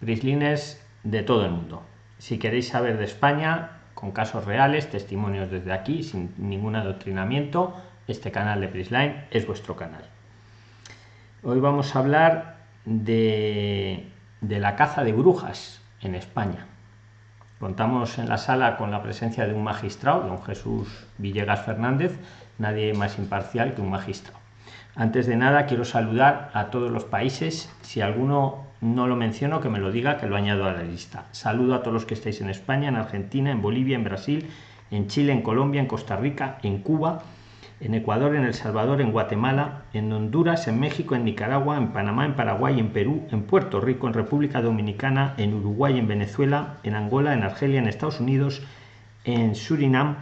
prislines de todo el mundo. Si queréis saber de España, con casos reales, testimonios desde aquí, sin ningún adoctrinamiento, este canal de Prisline es vuestro canal. Hoy vamos a hablar de, de la caza de brujas en España. Contamos en la sala con la presencia de un magistrado, don Jesús Villegas Fernández, nadie más imparcial que un magistrado. Antes de nada quiero saludar a todos los países, si alguno no lo menciono que me lo diga que lo añado a la lista. Saludo a todos los que estáis en España, en Argentina, en Bolivia, en Brasil, en Chile, en Colombia, en Costa Rica, en Cuba, en Ecuador, en El Salvador, en Guatemala, en Honduras, en México, en Nicaragua, en Panamá, en Paraguay, en Perú, en Puerto Rico, en República Dominicana, en Uruguay, en Venezuela, en Angola, en Argelia, en Estados Unidos, en Surinam,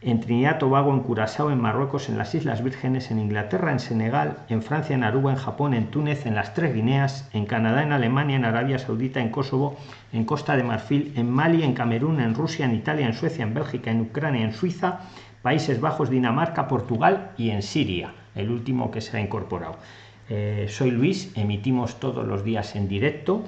en Trinidad, Tobago, en Curazao, en Marruecos, en las Islas Vírgenes, en Inglaterra, en Senegal, en Francia, en Aruba, en Japón, en Túnez, en las Tres Guineas, en Canadá, en Alemania, en Arabia Saudita, en Kosovo, en Costa de Marfil, en Mali, en Camerún, en Rusia, en Italia, en Suecia, en Bélgica, en Ucrania, en Suiza, Países Bajos, Dinamarca, Portugal y en Siria, el último que se ha incorporado. Eh, soy Luis, emitimos todos los días en directo.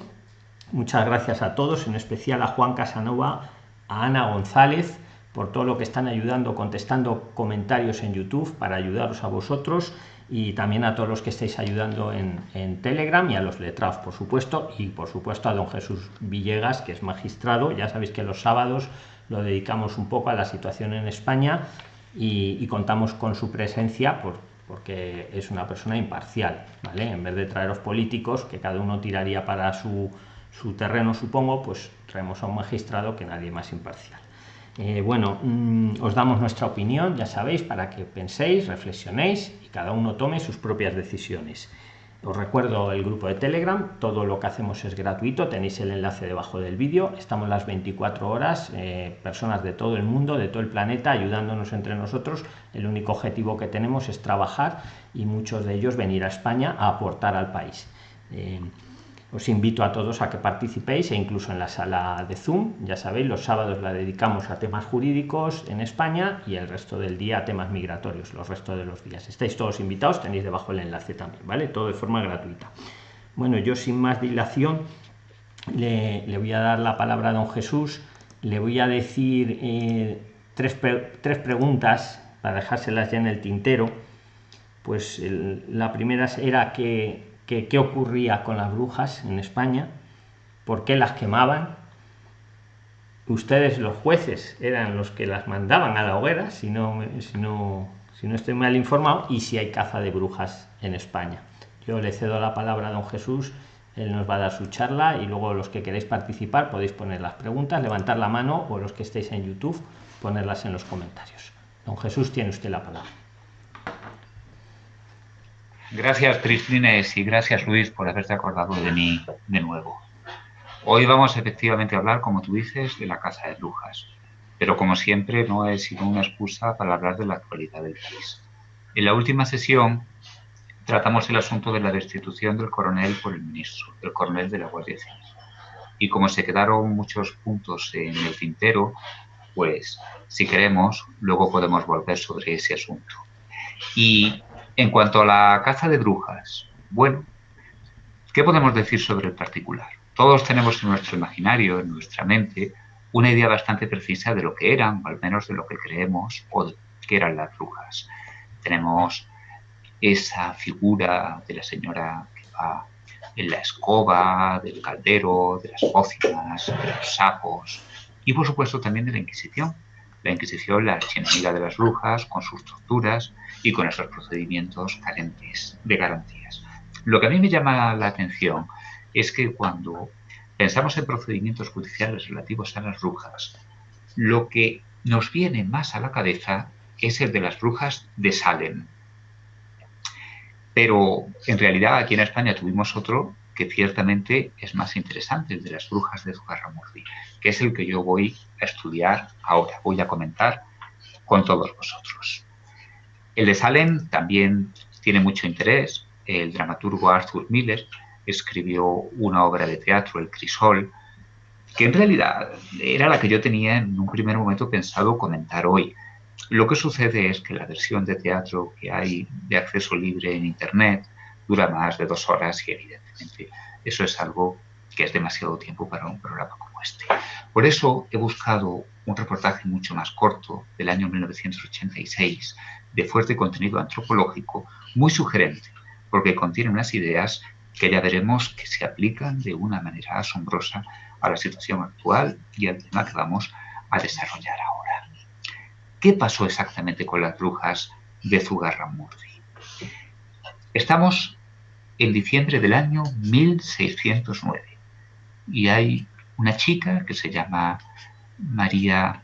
Muchas gracias a todos, en especial a Juan Casanova, a Ana González, por todo lo que están ayudando, contestando comentarios en YouTube para ayudaros a vosotros y también a todos los que estáis ayudando en, Telegram y a los letrados, por supuesto, y por supuesto a don Jesús Villegas, que es magistrado. Ya sabéis que los sábados lo dedicamos un poco a la situación en España y, contamos con su presencia por, porque es una persona imparcial, ¿vale? En vez de traeros políticos, que cada uno tiraría para su, su terreno, supongo, pues traemos a un magistrado que nadie más imparcial. Eh, bueno, mmm, os damos nuestra opinión, ya sabéis, para que penséis, reflexionéis y cada uno tome sus propias decisiones. Os recuerdo el grupo de Telegram, todo lo que hacemos es gratuito, tenéis el enlace debajo del vídeo, estamos las 24 horas, eh, personas de todo el mundo, de todo el planeta, ayudándonos entre nosotros. El único objetivo que tenemos es trabajar y muchos de ellos venir a España a aportar al país. Eh, os invito a todos a que participéis e incluso en la sala de Zoom, ya sabéis, los sábados la dedicamos a temas jurídicos en España y el resto del día a temas migratorios, los restos de los días. Estáis todos invitados, tenéis debajo el enlace también, ¿vale? Todo de forma gratuita. Bueno, yo sin más dilación le, le voy a dar la palabra a don Jesús, le voy a decir eh, tres, tres preguntas para dejárselas ya en el tintero. Pues la primera era que qué ocurría con las brujas en España, por qué las quemaban. Ustedes, los jueces, eran los que las mandaban a la hoguera, si no, si no, si no estoy mal informado, y si hay caza de brujas en España. Yo le cedo la palabra a don Jesús, él nos va a dar su charla y luego los que queréis participar podéis poner las preguntas, levantar la mano o los que estéis en YouTube, ponerlas en los comentarios. Don Jesús, tiene usted la palabra. Gracias, Prislines, y gracias, Luis, por haberte acordado de mí de nuevo. Hoy vamos efectivamente a hablar, como tú dices, de la Casa de Brujas, pero como siempre no es sino una excusa para hablar de la actualidad del país. En la última sesión tratamos el asunto de la destitución del coronel por el ministro, el coronel de la Guardia Civil. Y como se quedaron muchos puntos en el tintero, pues si queremos, luego podemos volver sobre ese asunto. Y en cuanto a la caza de brujas, bueno, ¿qué podemos decir sobre el particular? Todos tenemos en nuestro imaginario, en nuestra mente, una idea bastante precisa de lo que eran, o al menos de lo que creemos, o qué eran las brujas. Tenemos esa figura de la señora que va en la escoba, del caldero, de las pócimas, de los sapos, y por supuesto también de la Inquisición. La Inquisición, la archienemiga de las brujas, con sus torturas, y con esos procedimientos carentes de garantías. Lo que a mí me llama la atención es que cuando pensamos en procedimientos judiciales relativos a las brujas, lo que nos viene más a la cabeza es el de las brujas de Salem. Pero en realidad aquí en España tuvimos otro que ciertamente es más interesante, el de las brujas de Zugarramurdi, que es el que yo voy a estudiar ahora, voy a comentar con todos vosotros. El de Salem también tiene mucho interés. El dramaturgo Arthur Miller escribió una obra de teatro, El Crisol, que en realidad era la que yo tenía en un primer momento pensado comentar hoy. Lo que sucede es que la versión de teatro que hay de acceso libre en Internet dura más de dos horas y evidentemente eso es algo que es demasiado tiempo para un programa como este. Por eso he buscado un reportaje mucho más corto del año 1986 de fuerte contenido antropológico muy sugerente, porque contiene unas ideas que ya veremos que se aplican de una manera asombrosa a la situación actual y al tema que vamos a desarrollar ahora. ¿Qué pasó exactamente con las brujas de Zugarramurdi? Estamos en diciembre del año 1609 y hay una chica que se llama María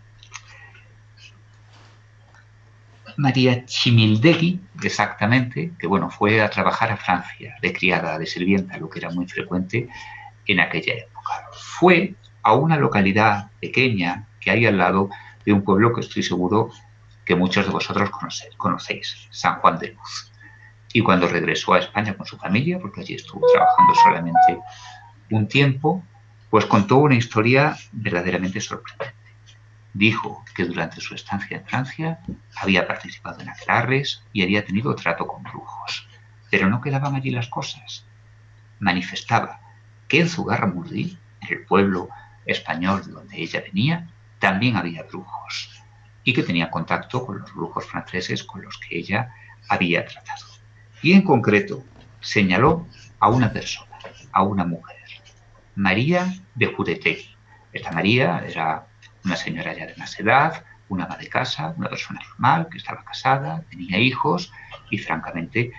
María Chimildegui, exactamente, que bueno, fue a trabajar a Francia de criada, de sirvienta, lo que era muy frecuente en aquella época. Fue a una localidad pequeña que hay al lado de un pueblo que estoy seguro que muchos de vosotros conocéis, San Juan de Luz. Y cuando regresó a España con su familia, porque allí estuvo trabajando solamente un tiempo, pues contó una historia verdaderamente sorprendente. Dijo que durante su estancia en Francia había participado en aquelarres y había tenido trato con brujos. Pero no quedaban allí las cosas. Manifestaba que en Zugarramurdi, en el pueblo español de donde ella venía, también había brujos y que tenía contacto con los brujos franceses con los que ella había tratado. Y en concreto señaló a una persona, a una mujer, María de Juretegui. Esta María era una señora ya de más edad, una ama de casa, una persona normal, que estaba casada, tenía hijos y francamente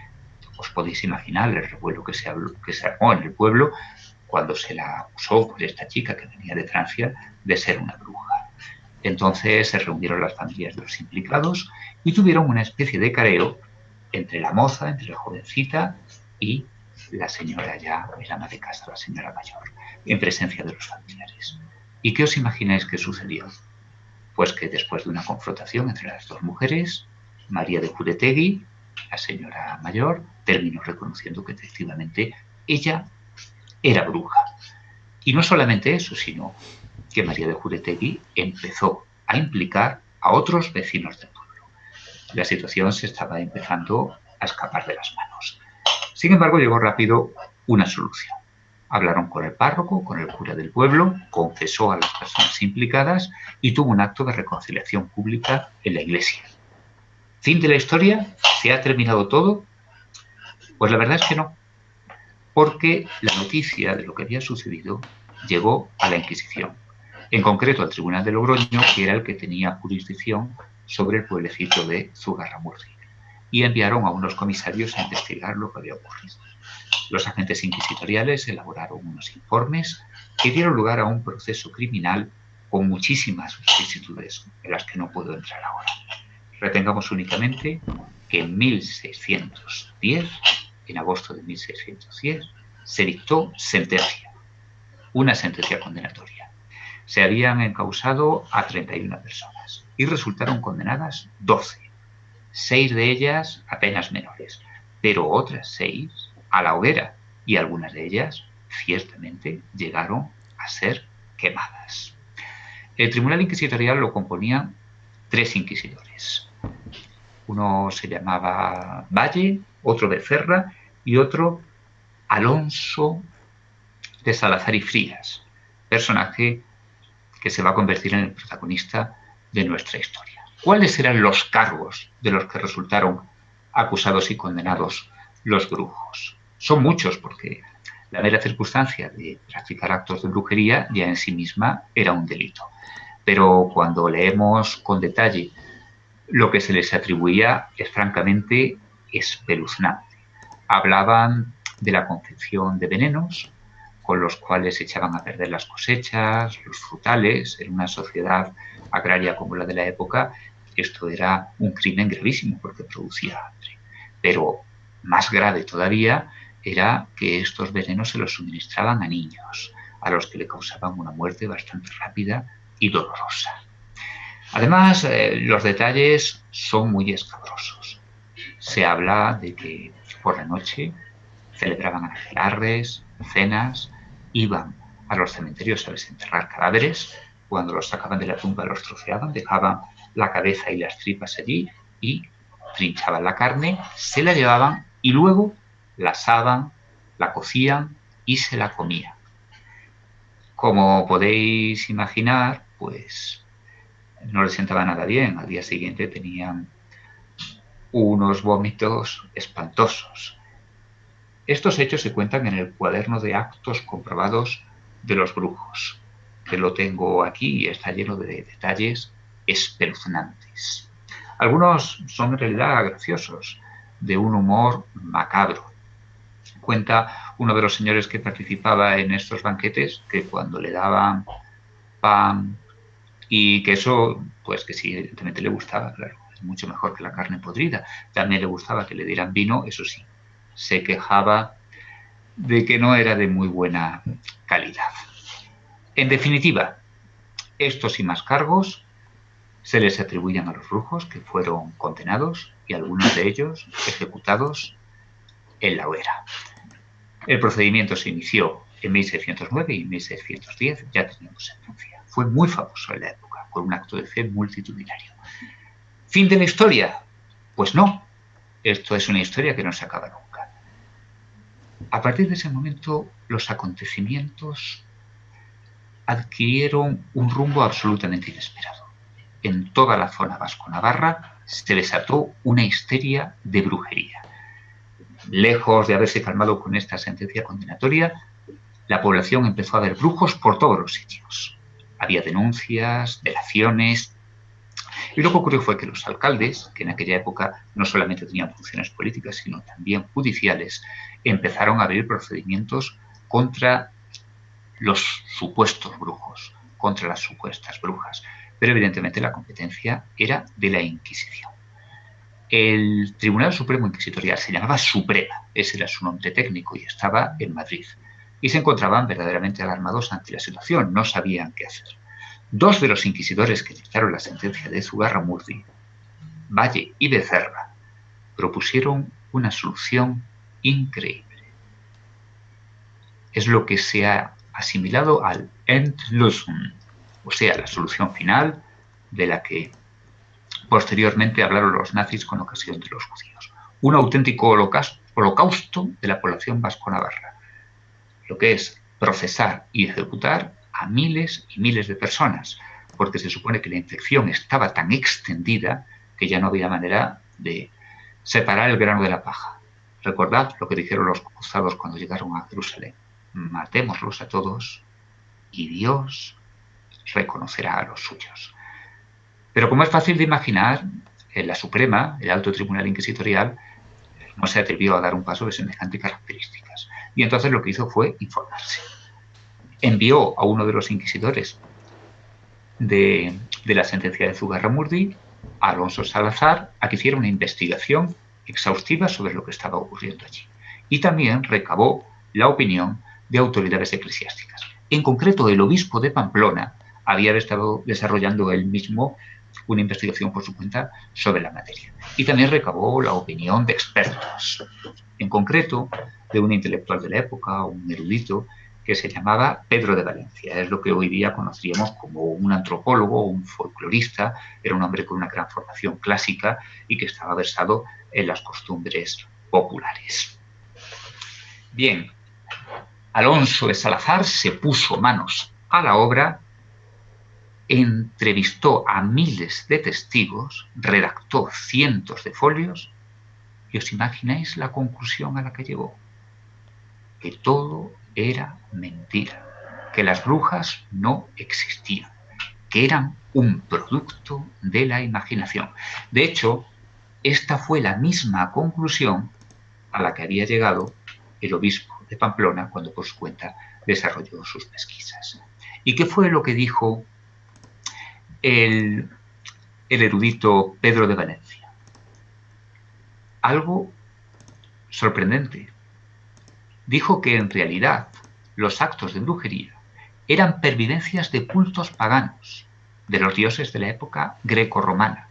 os podéis imaginar el revuelo que se, que se armó en el pueblo cuando se la acusó por esta chica que venía de Francia de ser una bruja. Entonces se reunieron las familias de los implicados y tuvieron una especie de careo entre la moza, entre la jovencita y la señora ya, el ama de casa, la señora mayor, en presencia de los familiares. ¿Y qué os imagináis que sucedió? Pues que después de una confrontación entre las dos mujeres, María de Juretegui, la señora mayor, terminó reconociendo que efectivamente ella era bruja. Y no solamente eso, sino que María de Juretegui empezó a implicar a otros vecinos del. La situación se estaba empezando a escapar de las manos. Sin embargo, llegó rápido una solución. Hablaron con el párroco, con el cura del pueblo, confesó a las personas implicadas y tuvo un acto de reconciliación pública en la iglesia. ¿Fin de la historia? ¿Se ha terminado todo? Pues la verdad es que no, porque la noticia de lo que había sucedido llegó a la Inquisición, en concreto al Tribunal de Logroño, que era el que tenía jurisdicción sobre el pueblecito de Zugarramurdi, y enviaron a unos comisarios a investigar lo que había ocurrido. Los agentes inquisitoriales elaboraron unos informes que dieron lugar a un proceso criminal con muchísimas vicisitudes en las que no puedo entrar ahora. Retengamos únicamente que en 1610, en agosto de 1610, se dictó sentencia, una sentencia condenatoria. Se habían encausado a 31 personas y resultaron condenadas 12, seis de ellas apenas menores, pero otras seis a la hoguera y algunas de ellas ciertamente llegaron a ser quemadas. El tribunal inquisitorial lo componían tres inquisidores. Uno se llamaba Valle, otro Becerra y otro Alonso de Salazar y Frías, personaje que se va a convertir en el protagonista de nuestra historia. ¿Cuáles eran los cargos de los que resultaron acusados y condenados los brujos? Son muchos porque la mera circunstancia de practicar actos de brujería ya en sí misma era un delito. Pero cuando leemos con detalle lo que se les atribuía es francamente espeluznante. Hablaban de la confección de venenos con los cuales echaban a perder las cosechas, los frutales, en una sociedad agraria como la de la época, esto era un crimen gravísimo porque producía hambre. Pero más grave todavía era que estos venenos se los suministraban a niños, a los que le causaban una muerte bastante rápida y dolorosa. Además, eh, los detalles son muy escabrosos. Se habla de que por la noche celebraban aquelarres, cenas, iban a los cementerios a desenterrar cadáveres, cuando los sacaban de la tumba los troceaban, dejaban la cabeza y las tripas allí y trinchaban la carne, se la llevaban y luego la asaban, la cocían y se la comían. Como podéis imaginar, pues no les sentaba nada bien. Al día siguiente tenían unos vómitos espantosos. Estos hechos se cuentan en el cuaderno de actos comprobados de los brujos, que lo tengo aquí y está lleno de detalles espeluznantes. Algunos son en realidad graciosos, de un humor macabro. Cuenta uno de los señores que participaba en estos banquetes que cuando le daban pan y queso, pues que sí, evidentemente le gustaba, claro, es mucho mejor que la carne podrida. También le gustaba que le dieran vino, eso sí, se quejaba de que no era de muy buena calidad. En definitiva, estos y más cargos se les atribuyen a los brujos que fueron condenados y algunos de ellos ejecutados en la hoguera. El procedimiento se inició en 1609 y en 1610 ya teníamos sentencia. Fue muy famoso en la época, por un acto de fe multitudinario. ¿Fin de la historia? Pues no. Esto es una historia que no se acaba nunca. A partir de ese momento, los acontecimientos adquirieron un rumbo absolutamente inesperado en toda la zona vasco-navarra se desató una histeria de brujería. Lejos de haberse calmado con esta sentencia condenatoria, la población empezó a ver brujos por todos los sitios. Había denuncias, delaciones. Y lo que ocurrió fue que los alcaldes, que en aquella época no solamente tenían funciones políticas, sino también judiciales, empezaron a abrir procedimientos contra los supuestos brujos, contra las supuestas brujas pero evidentemente la competencia era de la Inquisición. El Tribunal Supremo Inquisitorial se llamaba Suprema, ese era su nombre técnico y estaba en Madrid. Y se encontraban verdaderamente alarmados ante la situación, no sabían qué hacer. Dos de los inquisidores que dictaron la sentencia de Zugarramurdi, Valle y Becerra, propusieron una solución increíble. Es lo que se ha asimilado al Endlösung, o sea, la solución final de la que posteriormente hablaron los nazis con ocasión de los judíos. Un auténtico holocausto de la población vasco-navarra, lo que es procesar y ejecutar a miles y miles de personas, porque se supone que la infección estaba tan extendida que ya no había manera de separar el grano de la paja. Recordad lo que dijeron los cruzados cuando llegaron a Jerusalén. Matémoslos a todos y Dios reconocerá a los suyos. Pero como es fácil de imaginar, en la Suprema, el Alto Tribunal Inquisitorial, no se atrevió a dar un paso de semejantes características. Y entonces lo que hizo fue informarse. Envió a uno de los inquisidores de, la sentencia de Zugarramurdi, a Alonso Salazar, a que hiciera una investigación exhaustiva sobre lo que estaba ocurriendo allí. Y también recabó la opinión de autoridades eclesiásticas. En concreto, el obispo de Pamplona había estado desarrollando él mismo una investigación por su cuenta sobre la materia. Y también recabó la opinión de expertos, en concreto de un intelectual de la época, un erudito, que se llamaba Pedro de Valencia. Es lo que hoy día conoceríamos como un antropólogo, un folclorista. Era un hombre con una gran formación clásica y que estaba versado en las costumbres populares. Bien, Alonso de Salazar se puso manos a la obra entrevistó a miles de testigos, redactó cientos de folios y os imagináis la conclusión a la que llegó. Que todo era mentira, que las brujas no existían, que eran un producto de la imaginación. De hecho, esta fue la misma conclusión a la que había llegado el obispo de Pamplona cuando por su cuenta desarrolló sus pesquisas. ¿Y qué fue lo que dijo el, erudito Pedro de Valencia. Algo sorprendente. Dijo que en realidad los actos de brujería eran pervivencias de cultos paganos de los dioses de la época greco-romana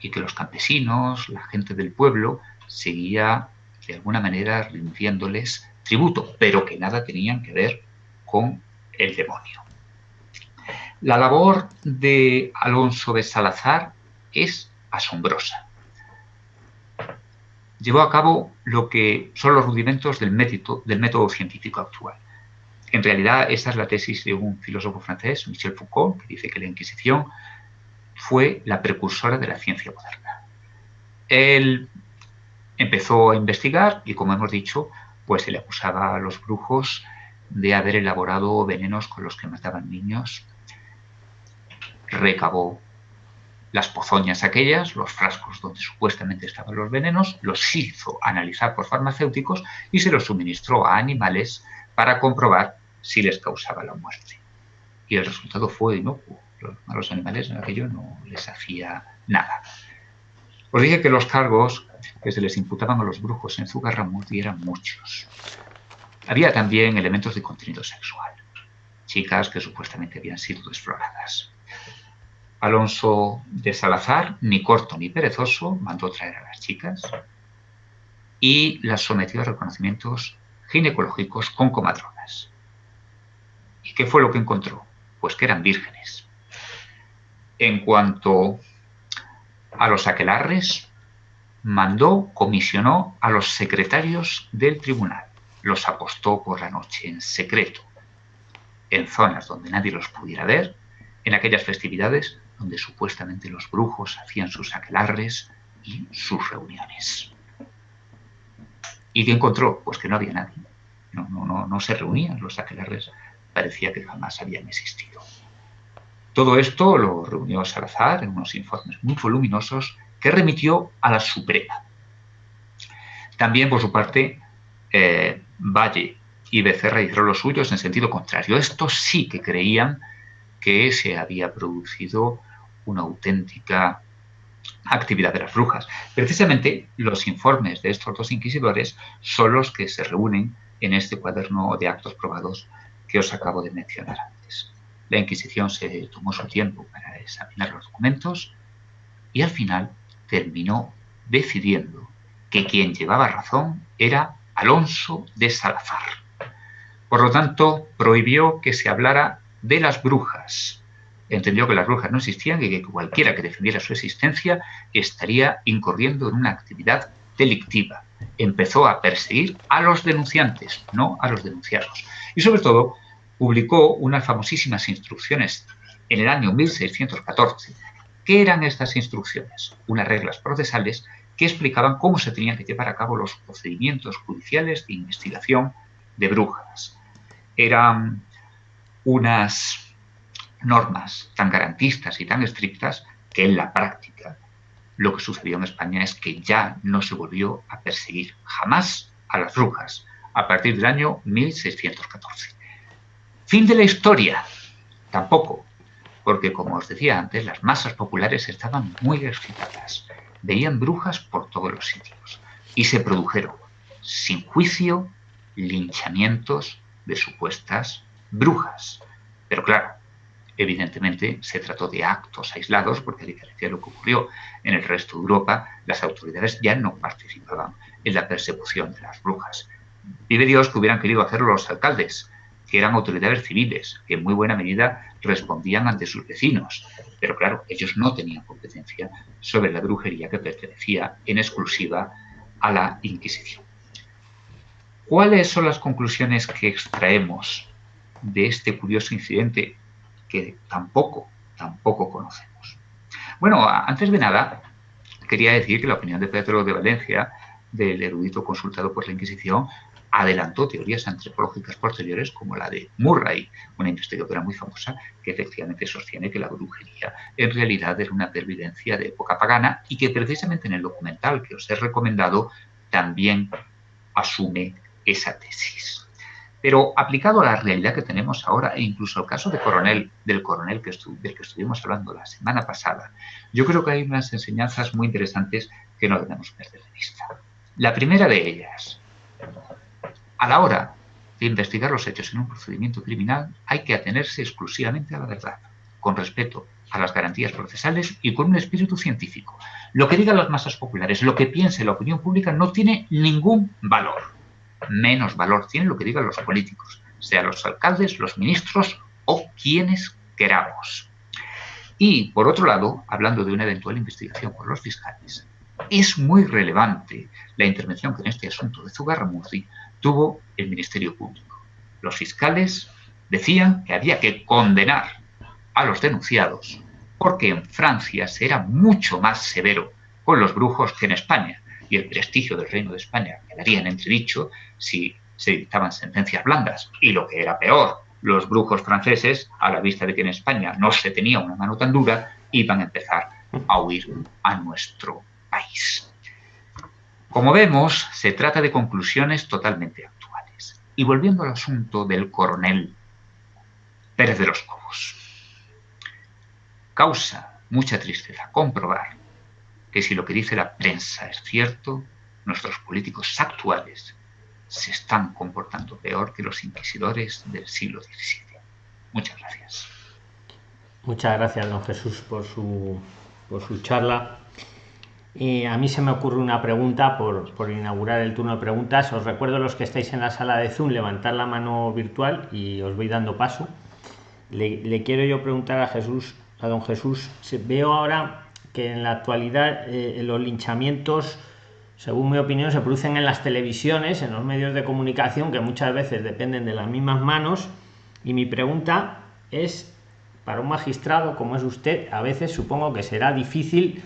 y que los campesinos, la gente del pueblo, seguía de alguna manera rindiéndoles tributo, pero que nada tenían que ver con el demonio. La labor de Alonso de Salazar es asombrosa. Llevó a cabo lo que son los rudimentos del método, científico actual. en realidad, esta es la tesis de un filósofo francés, Michel Foucault, que dice que la Inquisición fue la precursora de la ciencia moderna. Él empezó a investigar y, como hemos dicho, pues se le acusaba a los brujos de haber elaborado venenos con los que mataban niños. Recabó las pozoñas aquellas, los frascos donde supuestamente estaban los venenos, los hizo analizar por farmacéuticos y se los suministró a animales para comprobar si les causaba la muerte. Y el resultado fue inocuo. A los animales en aquello no les hacía nada. Os dije que los cargos que se les imputaban a los brujos en Zugarramurdi eran muchos. Había también elementos de contenido sexual. Chicas que supuestamente habían sido exploradas. Alonso de Salazar, ni corto ni perezoso, mandó traer a las chicas y las sometió a reconocimientos ginecológicos con comadronas. ¿Y qué fue lo que encontró? Pues que eran vírgenes. En cuanto a los aquelarres, mandó, comisionó a los secretarios del tribunal. Los apostó por la noche en secreto, en zonas donde nadie los pudiera ver, en aquellas festividades donde supuestamente los brujos hacían sus aquelarres y sus reuniones. ¿Y qué encontró? Pues que no había nadie. No, no, no, no se reunían los aquelarres. Parecía que jamás habían existido. Todo esto lo reunió Salazar en unos informes muy voluminosos que remitió a la Suprema. También, por su parte, eh, Valle y Becerra hicieron los suyos en sentido contrario. Estos sí que creían que se había producido una auténtica actividad de las brujas. Precisamente los informes de estos dos inquisidores son los que se reúnen en este cuaderno de actos probados que os acabo de mencionar. La Inquisición se tomó su tiempo para examinar los documentos y al final terminó decidiendo que quien llevaba razón era Alonso de Salazar. Por lo tanto, prohibió que se hablara de las brujas, entendió que las brujas no existían y que cualquiera que defendiera su existencia estaría incurriendo en una actividad delictiva. Empezó a perseguir a los denunciantes, no a los denunciados. Y sobre todo, publicó unas famosísimas instrucciones en el año 1614. ¿Qué eran estas instrucciones? Unas reglas procesales que explicaban cómo se tenían que llevar a cabo los procedimientos judiciales de investigación de brujas. Eran unas normas tan garantistas y tan estrictas que en la práctica lo que sucedió en España es que ya no se volvió a perseguir jamás a las brujas a partir del año 1614. Fin de la historia. Tampoco, porque como os decía antes, las masas populares estaban muy excitadas. Veían brujas por todos los sitios y se produjeron, sin juicio, linchamientos de supuestas brujas. Pero claro, Evidentemente se trató de actos aislados porque a diferencia de lo que ocurrió en el resto de Europa, las autoridades ya no participaban en la persecución de las brujas. Vive Dios que hubieran querido hacerlo los alcaldes, que eran autoridades civiles, que en muy buena medida respondían ante sus vecinos. Pero claro, ellos no tenían competencia sobre la brujería que pertenecía en exclusiva a la Inquisición. ¿Cuáles son las conclusiones que extraemos de este curioso incidente que tampoco, tampoco conocemos. Bueno, antes de nada, quería decir que la opinión de Pedro de Valencia, del erudito consultado por la Inquisición, adelantó teorías antropológicas posteriores como la de Murray, una investigadora muy famosa que efectivamente sostiene que la brujería en realidad era una pervivencia de época pagana y que precisamente en el documental que os he recomendado también asume esa tesis. Pero aplicado a la realidad que tenemos ahora, e incluso al caso de coronel, del coronel del que estuvimos hablando la semana pasada, yo creo que hay unas enseñanzas muy interesantes que no debemos perder de vista. La primera de ellas, a la hora de investigar los hechos en un procedimiento criminal, hay que atenerse exclusivamente a la verdad, con respeto a las garantías procesales y con un espíritu científico. Lo que digan las masas populares, lo que piense la opinión pública no tiene ningún valor menos valor tiene lo que digan los políticos, sean los alcaldes, los ministros o quienes queramos. Y, por otro lado, hablando de una eventual investigación por los fiscales, es muy relevante la intervención que en este asunto de Zugarramurdi tuvo el Ministerio Público. Los fiscales decían que había que condenar a los denunciados porque en Francia se era mucho más severo con los brujos que en España y el prestigio del Reino de España quedaría en entredicho si se dictaban sentencias blandas y lo que era peor, los brujos franceses, a la vista de que en España no se tenía una mano tan dura, iban a empezar a huir a nuestro país. Como vemos, se trata de conclusiones totalmente actuales. Y volviendo al asunto del coronel Pérez de los Cobos. Causa mucha tristeza comprobar que si lo que dice la prensa es cierto, nuestros políticos actuales se están comportando peor que los inquisidores del siglo XVII. Muchas gracias. Muchas gracias, don Jesús, por su, por su charla. Y a mí se me ocurre una pregunta por, inaugurar el turno de preguntas. Os recuerdo los que estáis en la sala de Zoom, levantar la mano virtual y os voy dando paso. Le, le quiero yo preguntar a Jesús, a don Jesús, veo ahora que en la actualidad eh, los linchamientos según mi opinión, se producen en las televisiones, en los medios de comunicación, que muchas veces dependen de las mismas manos. Y mi pregunta es, para un magistrado como es usted, a veces supongo que será difícil,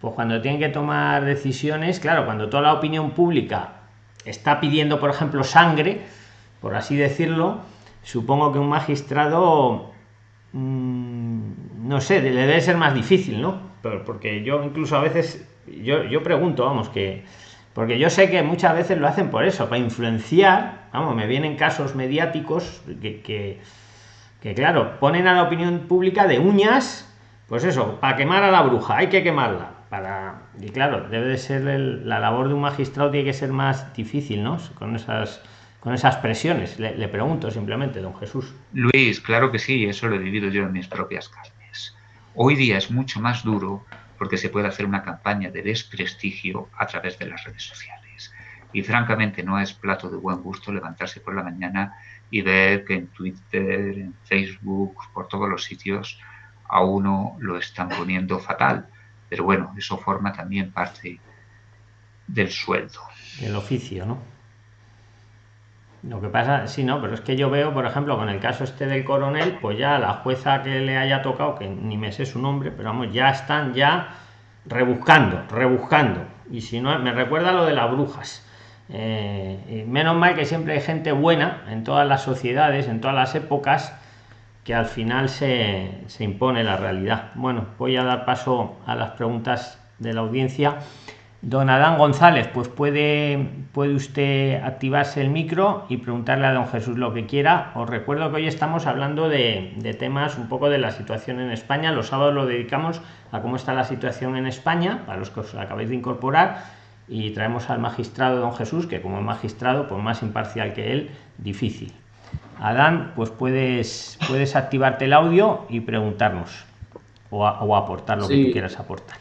pues cuando tienen que tomar decisiones, claro, cuando toda la opinión pública está pidiendo, por ejemplo, sangre, por así decirlo, supongo que un magistrado, mmm, no sé, le debe ser más difícil, ¿no? Porque yo incluso a veces yo, yo pregunto, vamos, que... Porque yo sé que muchas veces lo hacen por eso, para influenciar, vamos, me vienen casos mediáticos que, que claro, ponen a la opinión pública de uñas, pues eso, para quemar a la bruja, hay que quemarla. Para, y claro, debe de ser la labor de un magistrado, tiene que ser más difícil, ¿no? Con esas, con esas presiones. Le, le, pregunto simplemente, don Jesús. Luis, claro que sí, eso lo he vivido yo en mis propias carnes. Hoy día es mucho más duro porque se puede hacer una campaña de desprestigio a través de las redes sociales. Y francamente no es plato de buen gusto levantarse por la mañana y ver que en Twitter, en Facebook, por todos los sitios, a uno lo están poniendo fatal. Pero bueno, eso forma también parte del sueldo. El oficio, ¿no? Lo que pasa, sí, no, pero es que yo veo, por ejemplo, con el caso este del coronel, pues ya la jueza que le haya tocado, que ni me sé su nombre, pero vamos, ya están ya rebuscando, rebuscando. Y si no, me recuerda lo de las brujas. Eh, menos mal que siempre hay gente buena en todas las sociedades, en todas las épocas, que al final se, se impone la realidad. Bueno, voy a dar paso a las preguntas de la audiencia. Don Adán González, pues puede, puede usted activarse el micro y preguntarle a don Jesús lo que quiera. Os recuerdo que hoy estamos hablando de, de, temas un poco de la situación en España. Los sábados lo dedicamos a cómo está la situación en España, para los que os acabáis de incorporar. Y traemos al magistrado don Jesús, que como magistrado, pues más imparcial que él, difícil. Adán, pues puedes, puedes activarte el audio y preguntarnos o, a, o aportar lo sí. que tú quieras aportar.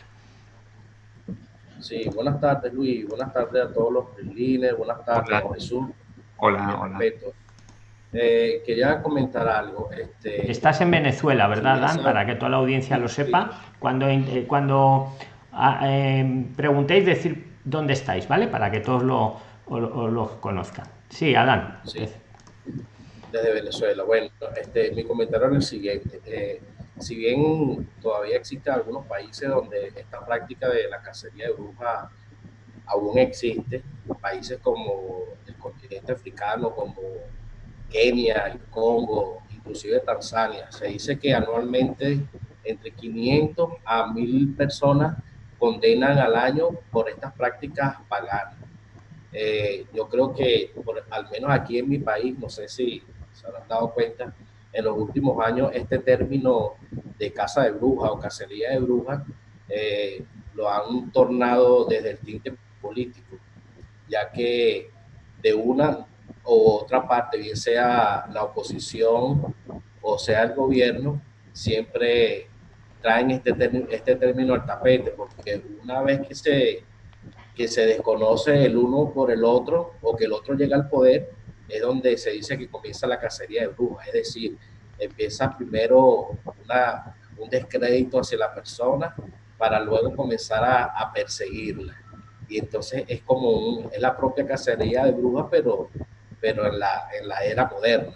Sí, buenas tardes Luis, buenas tardes a todos los líderes, buenas tardes hola. Jesús. Hola, hola. Eh, quería comentar algo. Este, Estás en Venezuela, ¿verdad, Dan? Para que toda la audiencia lo sepa. Cuando, eh, cuando eh, preguntéis, decir dónde estáis, ¿vale? Para que todos lo, o, o lo conozcan. Sí, Adán. Sí. Desde Venezuela. Bueno, este, mi comentario es el siguiente. Eh, si bien todavía existen algunos países donde esta práctica de la cacería de brujas aún existe, países como el continente africano, como Kenia, el Congo, inclusive Tanzania, se dice que anualmente entre 500 a 1000 personas condenan al año por estas prácticas paganas. Eh, yo creo que, al menos aquí en mi país, no sé si se habrán dado cuenta, en los últimos años este término de caza de brujas o cacería de brujas eh, lo han tornado desde el tinte político, ya que de una u otra parte, bien sea la oposición o sea el gobierno, siempre traen este, este término al tapete, porque una vez que se, que se desconoce el uno por el otro o que el otro llega al poder, es donde se dice que comienza la cacería de brujas, es decir, empieza primero una, un descrédito hacia la persona para luego comenzar a, a perseguirla. Y entonces es como un, es la propia cacería de brujas, pero pero en la, en la era moderna.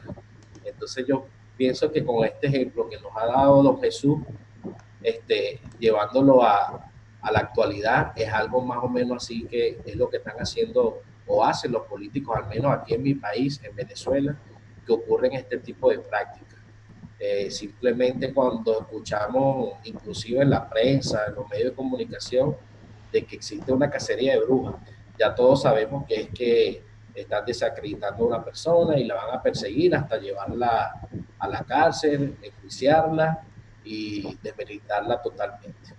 Entonces yo pienso que con este ejemplo que nos ha dado don Jesús, este, llevándolo a, a la actualidad, es algo más o menos así que es lo que están haciendo o hacen los políticos, al menos aquí en mi país, en Venezuela, que ocurren este tipo de prácticas. Eh, simplemente cuando escuchamos, inclusive en la prensa, en los medios de comunicación, de que existe una cacería de brujas, ya todos sabemos que es que están desacreditando a una persona y la van a perseguir hasta llevarla a la cárcel, enjuiciarla y desmeritarla totalmente.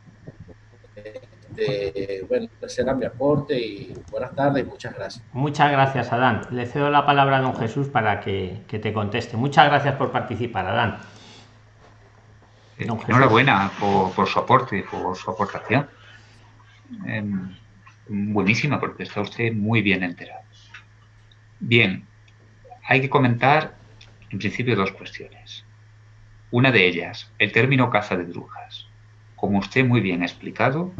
Este, bueno, ese era mi aporte y buenas tardes, muchas gracias. Muchas gracias, Adán. Le cedo la palabra a don Jesús para que, que te conteste. Muchas gracias por participar, Adán. Eh, enhorabuena por, por, su aporte, por su aportación. Eh, buenísima, porque está usted muy bien enterado. Bien, hay que comentar en principio dos cuestiones. Una de ellas, el término caza de brujas. Como usted muy bien ha explicado,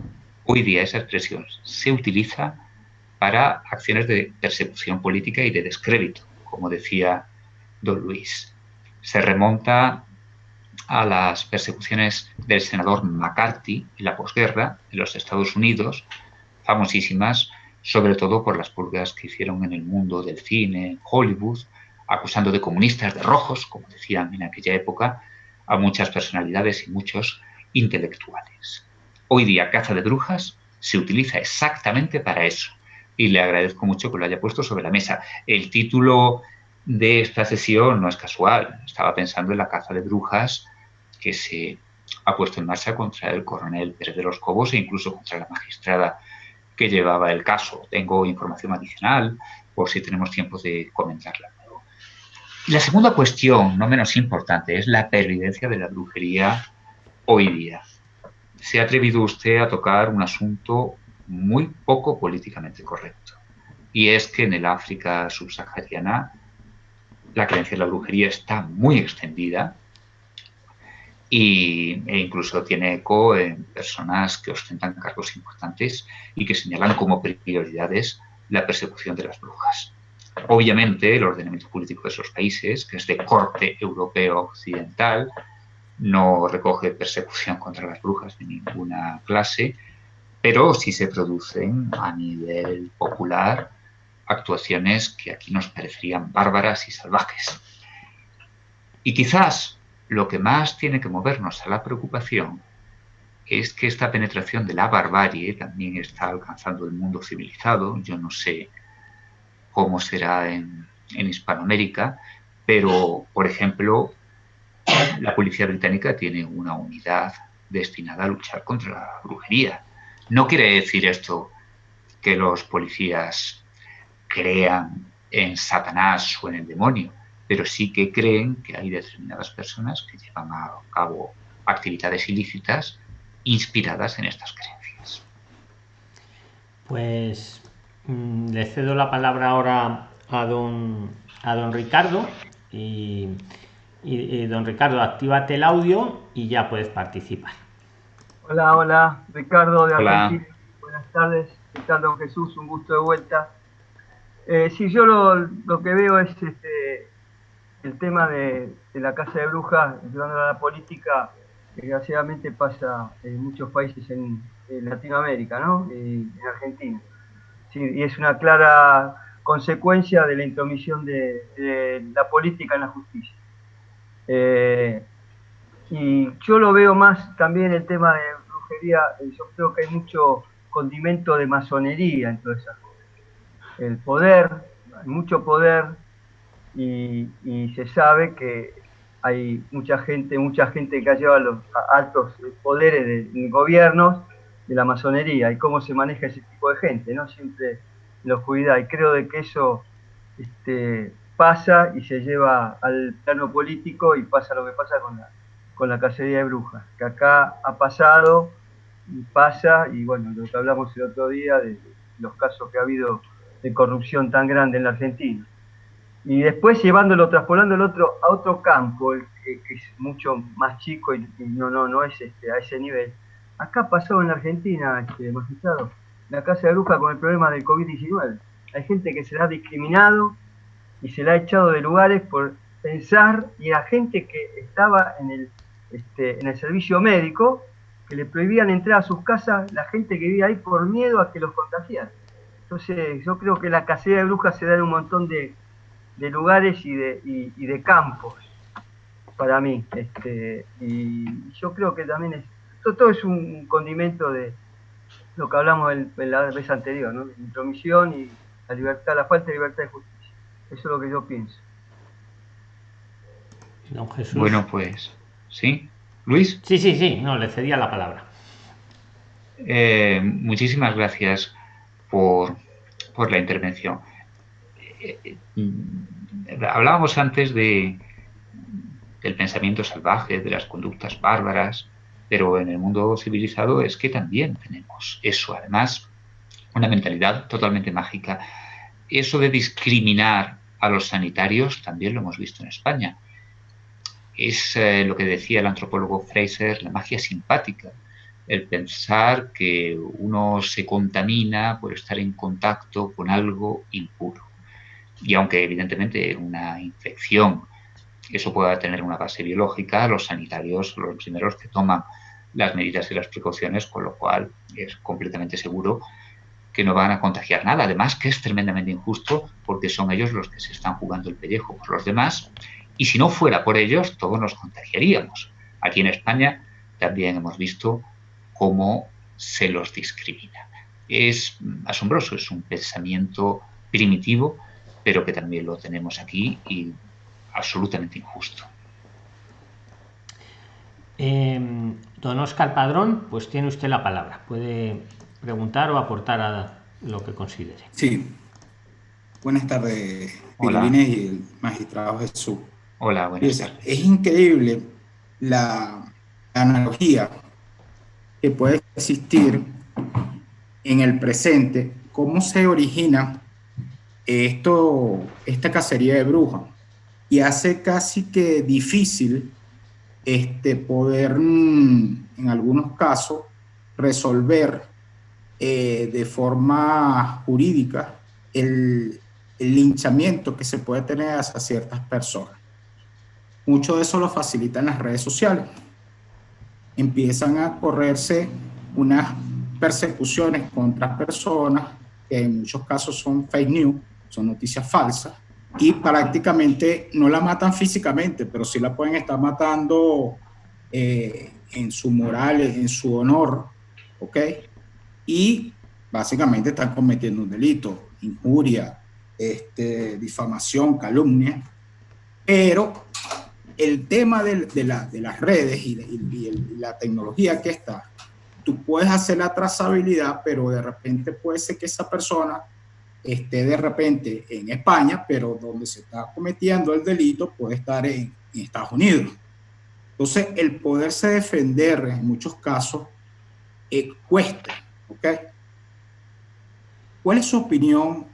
Hoy día esa expresión se utiliza para acciones de persecución política y de descrédito, como decía don Luis. Se remonta a las persecuciones del senador McCarthy en la posguerra en los Estados Unidos, famosísimas sobre todo por las pulgas que hicieron en el mundo del cine, Hollywood, acusando de comunistas, de rojos, como decían en aquella época, a muchas personalidades y muchos intelectuales. Hoy día caza de brujas se utiliza exactamente para eso. Y le agradezco mucho que lo haya puesto sobre la mesa. El título de esta sesión no es casual. Estaba pensando en la caza de brujas que se ha puesto en marcha contra el coronel Pérez de los Cobos e incluso contra la magistrada que llevaba el caso. Tengo información adicional por si tenemos tiempo de comentarla. La segunda cuestión, no menos importante, es la pervivencia de la brujería hoy día se ha atrevido usted a tocar un asunto muy poco políticamente correcto. Y es que en el África subsahariana la creencia en la brujería está muy extendida y, e incluso tiene eco en personas que ostentan cargos importantes y que señalan como prioridades la persecución de las brujas. Obviamente, el ordenamiento político de esos países, que es de corte europeo occidental, no recoge persecución contra las brujas de ninguna clase, pero sí se producen a nivel popular actuaciones que aquí nos parecerían bárbaras y salvajes. Y quizás lo que más tiene que movernos a la preocupación es que esta penetración de la barbarie también está alcanzando el mundo civilizado. Yo no sé cómo será en, en Hispanoamérica, pero, por ejemplo, la policía británica tiene una unidad destinada a luchar contra la brujería. No quiere decir esto que los policías crean en Satanás o en el demonio, pero sí que creen que hay determinadas personas que llevan a cabo actividades ilícitas inspiradas en estas creencias. Pues mm, le cedo la palabra ahora a don, a don Ricardo y y, don Ricardo, actívate el audio y ya puedes participar. Hola, hola, Ricardo de Argentina. Buenas tardes, Ricardo Jesús, un gusto de vuelta. Eh, sí, yo lo, que veo es este, el tema de, la casa de brujas, llevando a la política, desgraciadamente pasa en muchos países en, Latinoamérica, ¿no? Y en Argentina. y es una clara consecuencia de la intromisión de la política en la justicia. Eh, y yo lo veo más también el tema de brujería, eh, yo creo que hay mucho condimento de masonería en todas esas cosas. El poder, hay mucho poder y, se sabe que hay mucha gente, mucha gente que ha llevado los altos poderes de, gobiernos de la masonería y cómo se maneja ese tipo de gente, ¿no? Siempre en la oscuridad. Y creo de que eso este, pasa y se lleva al plano político y pasa lo que pasa con la, con la cacería de brujas, que acá ha pasado y pasa, y bueno, lo que hablamos el otro día de los casos que ha habido de corrupción tan grande en la Argentina. Y después llevándolo, traspolándolo otro, a otro campo, que, es mucho más chico y, no, no, no es este, a ese nivel. Acá pasó en la Argentina, este, magistrado, la casa de brujas con el problema del COVID-19. Hay gente que se ha discriminado y se la ha echado de lugares por pensar y a gente que estaba en el, este, en el servicio médico que le prohibían entrar a sus casas la gente que vivía ahí por miedo a que los contagiaran. Entonces yo creo que la cacería de brujas se da en un montón de, lugares y de, y, de campos para mí. Este, y yo creo que también es, todo, es un condimento de lo que hablamos en, la vez anterior, ¿no? La intromisión y la libertad, la falta de libertad de justicia. Eso es lo que yo pienso. Bueno, pues, ¿sí? Luis. Sí, sí, sí, no, le cedía la palabra. Eh, muchísimas gracias por, la intervención. Eh, eh, hablábamos antes de, del pensamiento salvaje, de las conductas bárbaras, pero en el mundo civilizado es que también tenemos eso. Además, una mentalidad totalmente mágica. Eso de discriminar a los sanitarios también lo hemos visto en España es eh, lo que decía el antropólogo Fraser, la magia simpática, el pensar que uno se contamina por estar en contacto con algo impuro. Y aunque evidentemente una infección, eso pueda tener una base biológica, los sanitarios son los primeros que toman las medidas y las precauciones, con lo cual es completamente seguro que no van a contagiar nada. Además, que es tremendamente injusto porque son ellos los que se están jugando el pellejo por los demás y si no fuera por ellos, todos nos contagiaríamos. Aquí en España también hemos visto cómo se los discrimina. Es asombroso, es un pensamiento primitivo, pero que también lo tenemos aquí y absolutamente injusto. Em, don Oscar Padrón, pues tiene usted la palabra. Puede preguntar o aportar a lo que considere. Sí. Buenas tardes, Hola. y el magistrado Jesús. Hola, buenas tardes. Es increíble la analogía que puede existir en el presente, cómo se origina esto, esta cacería de brujas y hace casi que difícil este, poder mm, en algunos casos resolver eh, de forma jurídica el, el linchamiento que se puede tener hacia ciertas personas. Mucho de eso lo facilitan las redes sociales. Empiezan a correrse unas persecuciones contra personas que en muchos casos son fake news, son noticias falsas, y prácticamente no la matan físicamente, pero sí la pueden estar matando eh, en su moral, en su honor, ¿ok? Y básicamente están cometiendo un delito, injuria, este, difamación, calumnia, pero el tema de, las redes y, la tecnología que está, tú puedes hacer la trazabilidad, pero de repente puede ser que esa persona esté de repente en España, pero donde se está cometiendo el delito puede estar en, Estados Unidos. Entonces, el poderse defender en muchos casos eh, cuesta, ¿ok? ¿Cuál es su opinión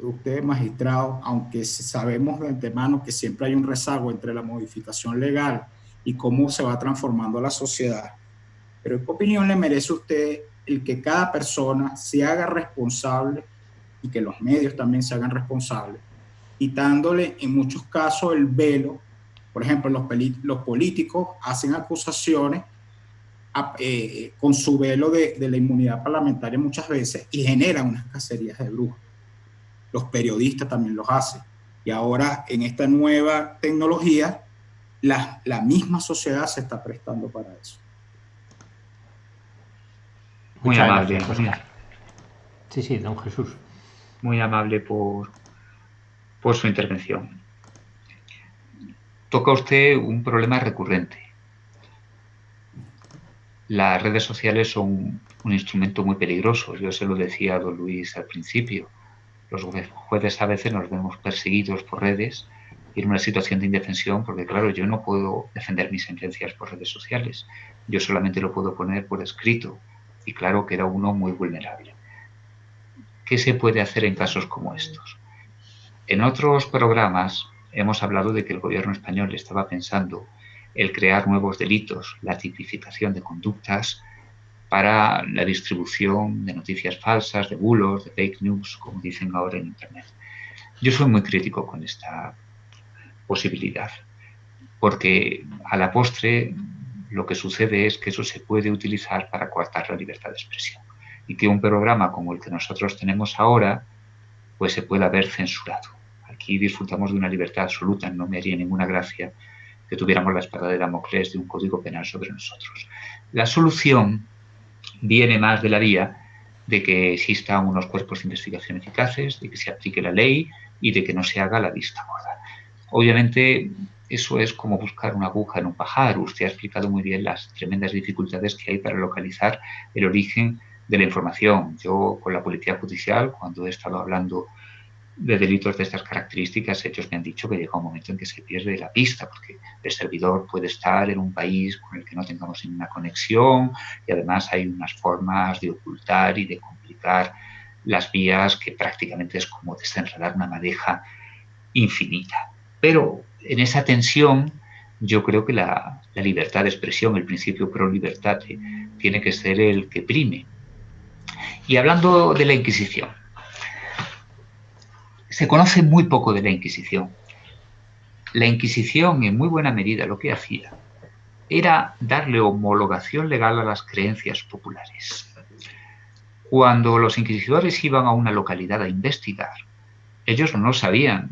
usted magistrado, aunque sabemos de antemano que siempre hay un rezago entre la modificación legal y cómo se va transformando la sociedad, pero ¿qué opinión le merece usted el que cada persona se haga responsable y que los medios también se hagan responsables, quitándole en muchos casos el velo? Por ejemplo, los, los políticos hacen acusaciones eh, con su velo de, de la inmunidad parlamentaria muchas veces y generan unas cacerías de brujas los periodistas también los hacen. Y ahora en esta nueva tecnología, la, misma sociedad se está prestando para eso. Muy amable. Sí, sí, don Jesús. Muy amable por, por su intervención. Toca usted un problema recurrente. Las redes sociales son un instrumento muy peligroso. Yo se lo decía a don Luis al principio los jueces a veces nos vemos perseguidos por redes y en una situación de indefensión, porque claro, yo no puedo defender mis sentencias por redes sociales, yo solamente lo puedo poner por escrito y claro que era uno muy vulnerable. ¿Qué se puede hacer en casos como estos? En otros programas hemos hablado de que el gobierno español estaba pensando el crear nuevos delitos, la tipificación de conductas, para la distribución de noticias falsas, de bulos, de fake news, como dicen ahora en Internet. Yo soy muy crítico con esta posibilidad, porque a la postre lo que sucede es que eso se puede utilizar para coartar la libertad de expresión y que un programa como el que nosotros tenemos ahora pues se pueda haber censurado. Aquí disfrutamos de una libertad absoluta, no me haría ninguna gracia que tuviéramos la espada de Damocles de un código penal sobre nosotros. La solución viene más de la vía de que existan unos cuerpos de investigación eficaces, de que se aplique la ley y de que no se haga la vista gorda. Obviamente, eso es como buscar una aguja en un pajar. Usted ha explicado muy bien las tremendas dificultades que hay para localizar el origen de la información. Yo con la Policía Judicial, cuando he estado hablando de delitos de estas características, ellos me han dicho que llega un momento en que se pierde la pista, porque el servidor puede estar en un país con el que no tengamos ninguna conexión y además hay unas formas de ocultar y de complicar las vías que prácticamente es como desenredar una madeja infinita. Pero en esa tensión yo creo que la, la libertad de expresión, el principio pro libertate, tiene que ser el que prime. Y hablando de la Inquisición, se conoce muy poco de la Inquisición. La Inquisición, en muy buena medida, lo que hacía era darle homologación legal a las creencias populares. Cuando los inquisidores iban a una localidad a investigar, ellos no sabían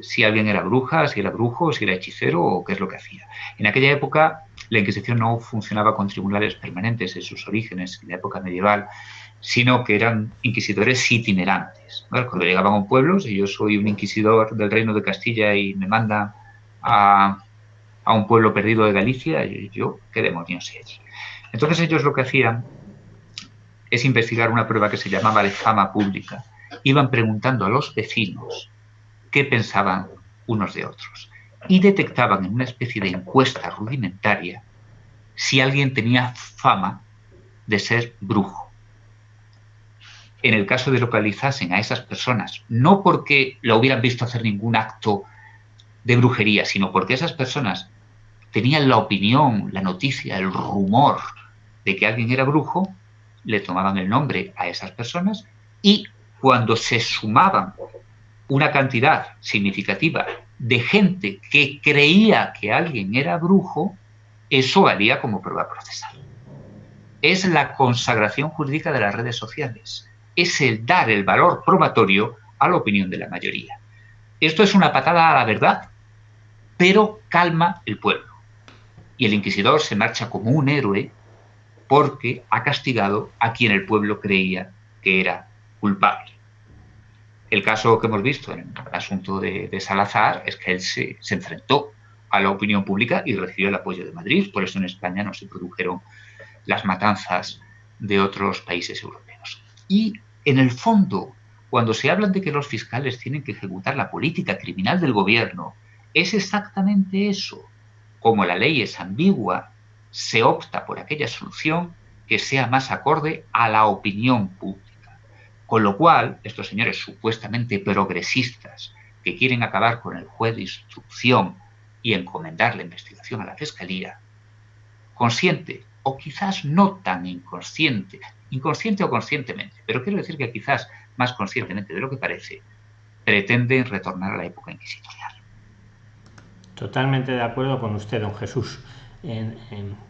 si alguien era bruja, si era brujo, si era hechicero o qué es lo que hacía. En aquella época la Inquisición no funcionaba con tribunales permanentes en sus orígenes, en la época medieval, sino que eran inquisidores itinerantes. Cuando llegaban a un pueblo, si yo soy un inquisidor del reino de Castilla y me mandan a, un pueblo perdido de Galicia, yo, ¿qué demonios sé allí? Entonces ellos lo que hacían es investigar una prueba que se llamaba de fama pública. Iban preguntando a los vecinos qué pensaban unos de otros y detectaban en una especie de encuesta rudimentaria si alguien tenía fama de ser brujo en el caso de localizasen a esas personas, no porque lo hubieran visto hacer ningún acto de brujería, sino porque esas personas tenían la opinión, la noticia, el rumor de que alguien era brujo, le tomaban el nombre a esas personas y cuando se sumaban una cantidad significativa de gente que creía que alguien era brujo, eso valía como prueba procesal. Es la consagración jurídica de las redes sociales es el dar el valor probatorio a la opinión de la mayoría. Esto es una patada a la verdad, pero calma el pueblo. Y el inquisidor se marcha como un héroe porque ha castigado a quien el pueblo creía que era culpable. El caso que hemos visto en el asunto de, Salazar es que él se, se enfrentó a la opinión pública y recibió el apoyo de Madrid. Por eso en España no se produjeron las matanzas de otros países europeos. Y en el fondo, cuando se habla de que los fiscales tienen que ejecutar la política criminal del gobierno, es exactamente eso. Como la ley es ambigua, se opta por aquella solución que sea más acorde a la opinión pública. Con lo cual, estos señores supuestamente progresistas que quieren acabar con el juez de instrucción y encomendar la investigación a la Fiscalía, consciente o quizás no tan inconsciente inconsciente o conscientemente, pero quiero decir que quizás más conscientemente de lo que parece, pretenden retornar a la época inquisitorial. Totalmente de acuerdo con usted, don Jesús.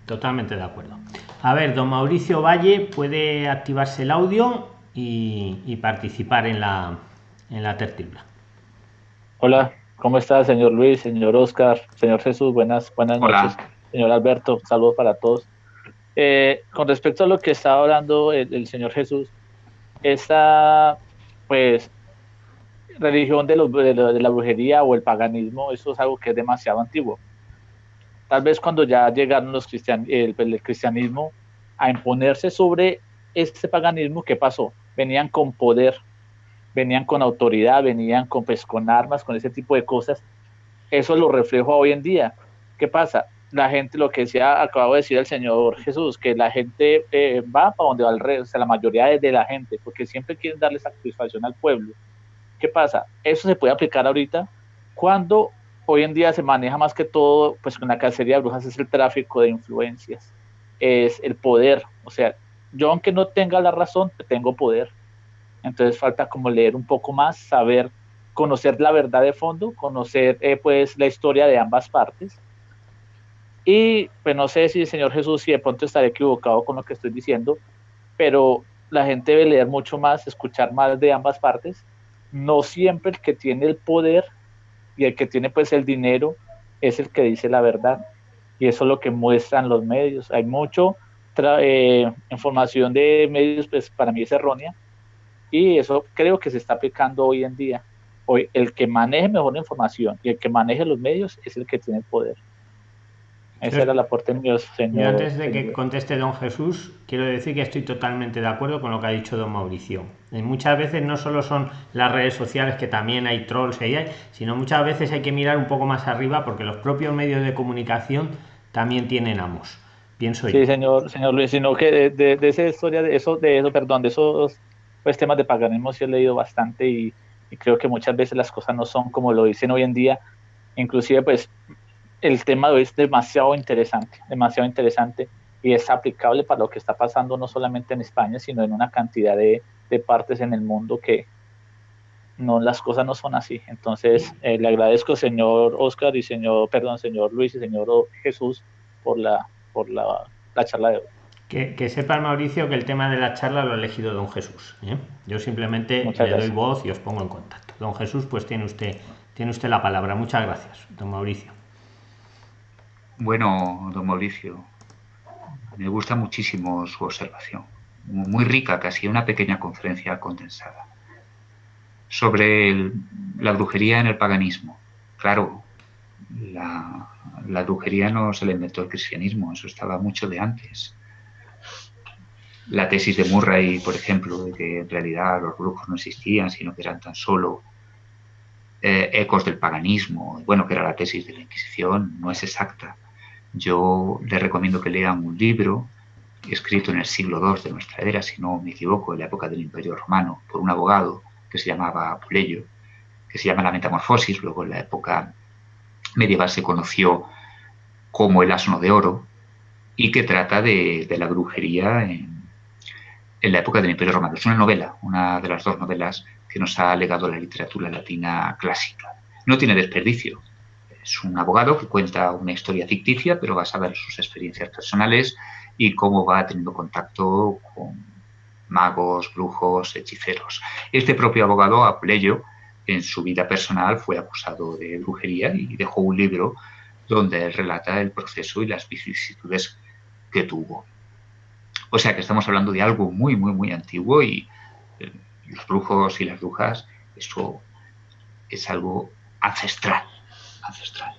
totalmente de acuerdo. A ver, don Mauricio Valle puede activarse el audio y, participar en la, en la tertulia. Hola, ¿cómo está, señor Luis, señor Oscar, señor Jesús? Buenas, buenas noches. Señor Alberto, saludos para todos. Eh, con respecto a lo que estaba hablando el, Señor Jesús, esta pues religión de, la brujería o el paganismo, eso es algo que es demasiado antiguo. Tal vez cuando ya llegaron los cristian, el, cristianismo a imponerse sobre este paganismo, ¿qué pasó? Venían con poder, venían con autoridad, venían con, pues, con armas, con ese tipo de cosas. Eso lo reflejo hoy en día. ¿Qué pasa? La gente, lo que decía, acabo de decir el Señor Jesús, que la gente eh, va para donde va el rey, o sea, la mayoría de, la gente, porque siempre quieren darle satisfacción al pueblo. ¿Qué pasa? Eso se puede aplicar ahorita cuando hoy en día se maneja más que todo, pues con la cacería de brujas es el tráfico de influencias, es el poder, o sea, yo aunque no tenga la razón, tengo poder. Entonces falta como leer un poco más, saber conocer la verdad de fondo, conocer eh, pues la historia de ambas partes. Y pues no sé si Señor Jesús, si de pronto estaré equivocado con lo que estoy diciendo, pero la gente debe leer mucho más, escuchar más de ambas partes. No siempre el que tiene el poder y el que tiene pues el dinero es el que dice la verdad. Y eso es lo que muestran los medios. Hay mucho eh, información de medios, pues para mí es errónea. Y eso creo que se está aplicando hoy en día. Hoy el que maneje mejor la información y el que maneje los medios es el que tiene el poder. Ese era el aporte mío, señor. antes de que conteste don Jesús, quiero decir que estoy totalmente de acuerdo con lo que ha dicho don Mauricio. Y muchas veces no solo son las redes sociales, que también hay trolls y hay, sino muchas veces hay que mirar un poco más arriba porque los propios medios de comunicación también tienen amos. Pienso sí, señor, señor Luis, sino que de, de, esa historia, de eso, de eso, perdón, de esos pues, temas de paganismo sí he leído bastante y, y creo que muchas veces las cosas no son como lo dicen hoy en día. Inclusive, pues, el tema de hoy es demasiado interesante, demasiado interesante y es aplicable para lo que está pasando no solamente en España, sino en una cantidad de, de partes en el mundo que no las cosas no son así. Entonces, eh, le agradezco, señor Oscar y señor, perdón, señor Luis y señor Jesús por la, por la, la charla de hoy. Que, que, sepa Mauricio que el tema de la charla lo ha elegido don Jesús. ¿eh? Yo simplemente le doy voz y os pongo en contacto. Don Jesús, pues tiene usted, tiene usted la palabra. Muchas gracias, don Mauricio. Bueno, don Mauricio, me gusta muchísimo su observación, muy rica, casi una pequeña conferencia condensada. Sobre la brujería en el paganismo. Claro, la, la, brujería no se le inventó el cristianismo, eso estaba mucho de antes. La tesis de Murray, por ejemplo, de que en realidad los brujos no existían, sino que eran tan solo eh, ecos del paganismo, bueno, que era la tesis de la Inquisición, no es exacta yo le recomiendo que lean un libro escrito en el siglo II de nuestra era, si no me equivoco, en la época del Imperio Romano, por un abogado que se llamaba Apuleyo, que se llama La Metamorfosis, luego en la época medieval se conoció como El Asno de Oro, y que trata de, la brujería en, en, la época del Imperio Romano. Es una novela, una de las dos novelas que nos ha legado la literatura latina clásica. No tiene desperdicio, es un abogado que cuenta una historia ficticia, pero va a saber sus experiencias personales y cómo va teniendo contacto con magos, brujos, hechiceros. Este propio abogado, Apuleyo, en su vida personal fue acusado de brujería y dejó un libro donde relata el proceso y las vicisitudes que tuvo. O sea que estamos hablando de algo muy, muy, muy antiguo y eh, los brujos y las brujas, eso es algo ancestral ancestral.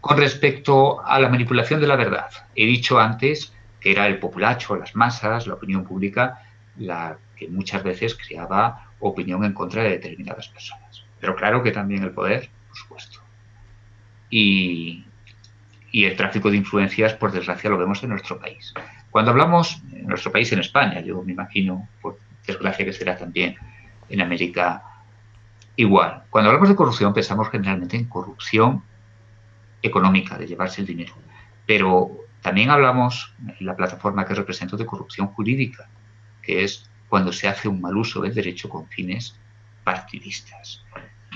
Con respecto a la manipulación de la verdad, he dicho antes que era el populacho, las masas, la opinión pública, la que muchas veces creaba opinión en contra de determinadas personas. Pero claro que también el poder, por supuesto. Y, y el tráfico de influencias, por desgracia, lo vemos en nuestro país. Cuando hablamos en nuestro país, en España, yo me imagino, por desgracia que será también en América Igual, cuando hablamos de corrupción pensamos generalmente en corrupción económica, de llevarse el dinero, pero también hablamos en la plataforma que represento de corrupción jurídica, que es cuando se hace un mal uso del derecho con fines partidistas.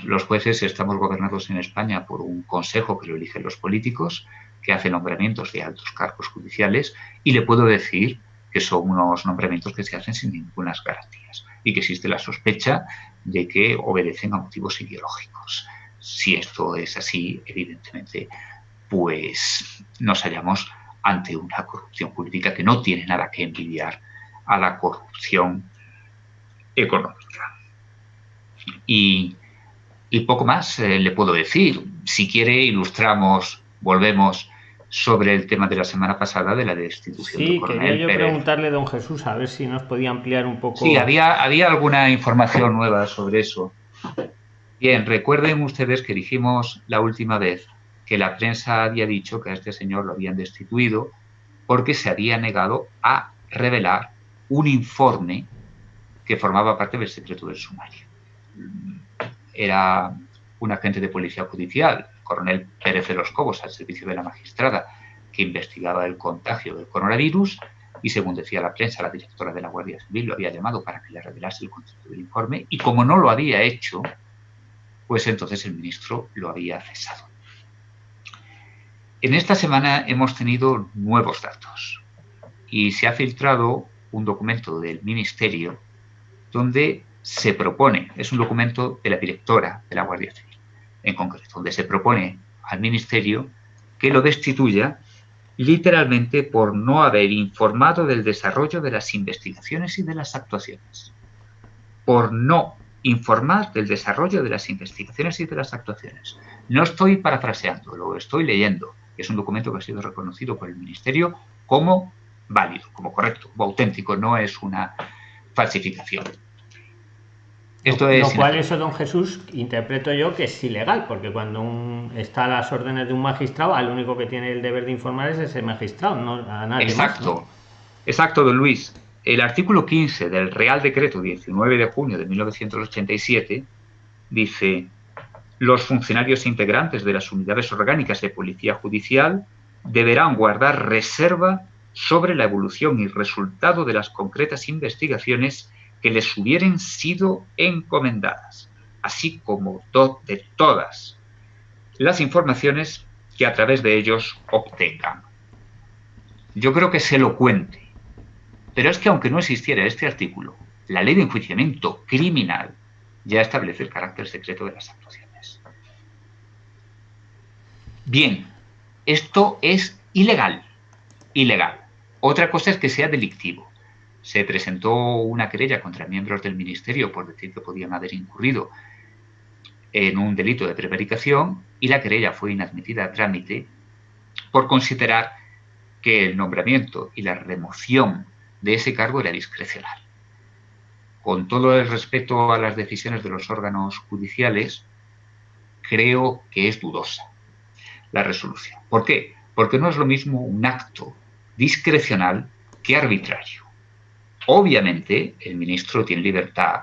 Los jueces estamos gobernados en España por un consejo que lo eligen los políticos, que hace nombramientos de altos cargos judiciales, y le puedo decir que son unos nombramientos que se hacen sin ninguna garantías y que existe la sospecha de que obedecen a motivos ideológicos. Si esto es así, evidentemente, pues nos hallamos ante una corrupción política que no tiene nada que envidiar a la corrupción económica. Y, poco más eh, le puedo decir. Si quiere, ilustramos, volvemos sobre el tema de la semana pasada de la destitución sí, quería yo preguntarle, don Jesús, a ver si nos podía ampliar un poco. Sí, había, había alguna información nueva sobre eso. Bien, recuerden ustedes que dijimos la última vez que la prensa había dicho que a este señor lo habían destituido porque se había negado a revelar un informe que formaba parte del secreto del sumario. Era un agente de policía judicial coronel Pérez de los Cobos al servicio de la magistrada que investigaba el contagio del coronavirus y según decía la prensa, la directora de la Guardia Civil lo había llamado para que le revelase el contenido del informe y como no lo había hecho, pues entonces el ministro lo había cesado. En esta semana hemos tenido nuevos datos y se ha filtrado un documento del ministerio donde se propone, es un documento de la directora de la Guardia Civil, en concreto, donde se propone al ministerio que lo destituya literalmente por no haber informado del desarrollo de las investigaciones y de las actuaciones. Por no informar del desarrollo de las investigaciones y de las actuaciones. No estoy parafraseando, lo estoy leyendo. Es un documento que ha sido reconocido por el Ministerio como válido, como correcto, como auténtico, no es una falsificación. Esto es lo cual eso, don Jesús, interpreto yo que es ilegal, porque cuando está a las órdenes de un magistrado, al único que tiene el deber de informar es ese magistrado, no a nadie Exacto, exacto, don Luis. El artículo 15 del Real Decreto 19 de junio de 1987 dice los funcionarios integrantes de las unidades orgánicas de policía judicial deberán guardar reserva sobre la evolución y resultado de las concretas investigaciones que les hubieran sido encomendadas, así como de todas las informaciones que a través de ellos obtengan. Yo creo que es elocuente pero es que aunque no existiera este artículo, la ley de enjuiciamiento criminal ya establece el carácter secreto de las actuaciones. Bien, esto es ilegal. Ilegal. Otra cosa es que sea delictivo. Se presentó una querella contra miembros del ministerio por decir que podían haber incurrido en un delito de prevaricación y la querella fue inadmitida a trámite por considerar que el nombramiento y la remoción de ese cargo era discrecional. Con todo el respeto a las decisiones de los órganos judiciales, creo que es dudosa la resolución. ¿Por qué? Porque no es lo mismo un acto discrecional que arbitrario. Obviamente, el ministro tiene libertad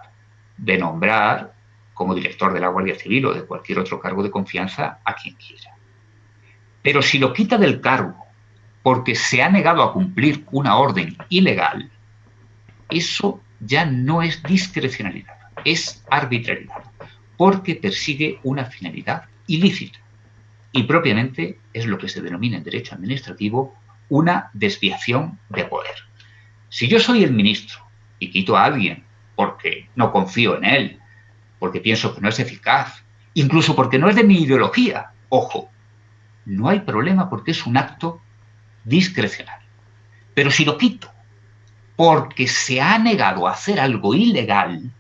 de nombrar como director de la Guardia Civil o de cualquier otro cargo de confianza a quien quiera. Pero si lo quita del cargo porque se ha negado a cumplir una orden ilegal, eso ya no es discrecionalidad, es arbitrariedad, porque persigue una finalidad ilícita. Y propiamente es lo que se denomina en derecho administrativo una desviación de poder. Si yo soy el ministro y quito a alguien porque no confío en él, porque pienso que no es eficaz, incluso porque no es de mi ideología, ojo, no hay problema porque es un acto discrecional. Pero si lo quito porque se ha negado a hacer algo ilegal,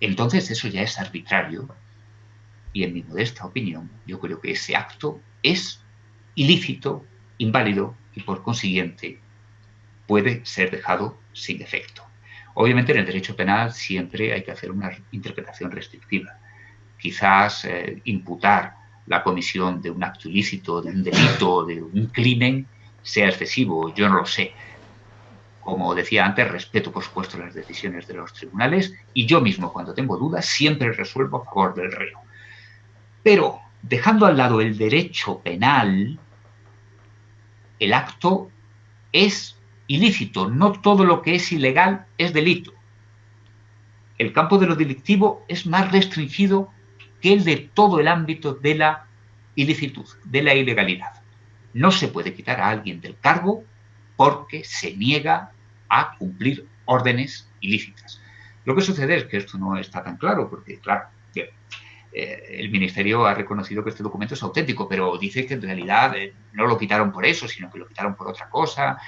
entonces eso ya es arbitrario. Y en mi modesta opinión, yo creo que ese acto es ilícito, inválido y por consiguiente puede ser dejado sin efecto. Obviamente en el derecho penal siempre hay que hacer una interpretación restrictiva. Quizás eh, imputar la comisión de un acto ilícito, de un delito, de un crimen, sea excesivo, yo no lo sé. Como decía antes, respeto por supuesto las decisiones de los tribunales y yo mismo cuando tengo dudas siempre resuelvo a favor del reo. Pero dejando al lado el derecho penal, el acto es ilícito, no todo lo que es ilegal es delito. El campo de lo delictivo es más restringido que el de todo el ámbito de la ilicitud, de la ilegalidad. No se puede quitar a alguien del cargo porque se niega a cumplir órdenes ilícitas. Lo que sucede es que esto no está tan claro, porque, claro, eh, el Ministerio ha reconocido que este documento es auténtico, pero dice que en realidad eh, no lo quitaron por eso, sino que lo quitaron por otra cosa.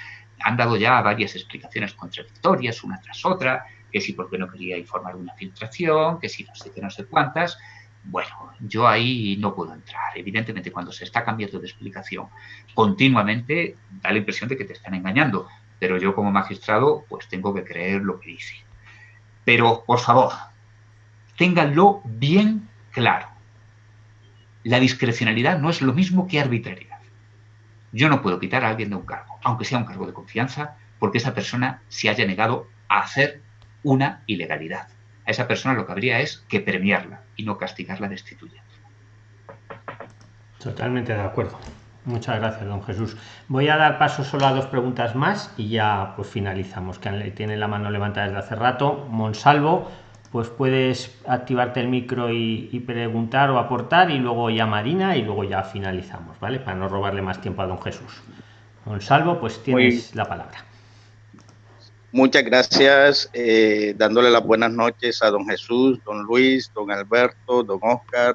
Han dado ya varias explicaciones contradictorias, una tras otra, que si porque no quería informar una filtración, que si no sé qué, no sé cuántas. Bueno, yo ahí no puedo entrar. Evidentemente, cuando se está cambiando de explicación continuamente, da la impresión de que te están engañando. Pero yo como magistrado, pues tengo que creer lo que dice. Pero, por favor, ténganlo bien claro. La discrecionalidad no es lo mismo que arbitrariedad. Yo no puedo quitar a alguien de un cargo, aunque sea un cargo de confianza, porque esa persona se haya negado a hacer una ilegalidad a esa persona lo que habría es que premiarla y no castigarla destituyendo. Totalmente de acuerdo. Muchas gracias, don Jesús. Voy a dar paso solo a dos preguntas más y ya pues finalizamos, que tiene la mano levantada desde hace rato. Monsalvo, pues puedes activarte el micro y, preguntar o aportar y luego ya Marina y luego ya finalizamos, ¿vale? Para no robarle más tiempo a don Jesús. Don Salvo, pues tienes la palabra. Muchas gracias, eh, dándole las buenas noches a don Jesús, don Luis, don Alberto, don Oscar,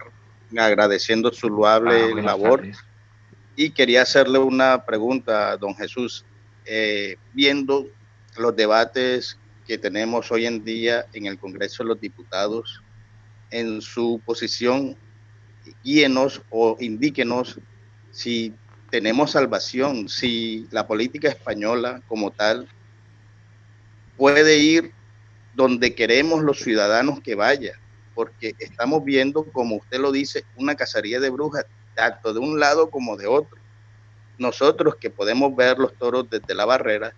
agradeciendo su loable ah, labor. Y quería hacerle una pregunta a don Jesús. Eh, viendo los debates que tenemos hoy en día en el Congreso de los Diputados, en su posición, guíenos o indíquenos si tenemos salvación, si la política española como tal puede ir donde queremos los ciudadanos que vaya, porque estamos viendo, como usted lo dice, una cacería de brujas, tanto de un lado como de otro. Nosotros que podemos ver los toros desde la barrera,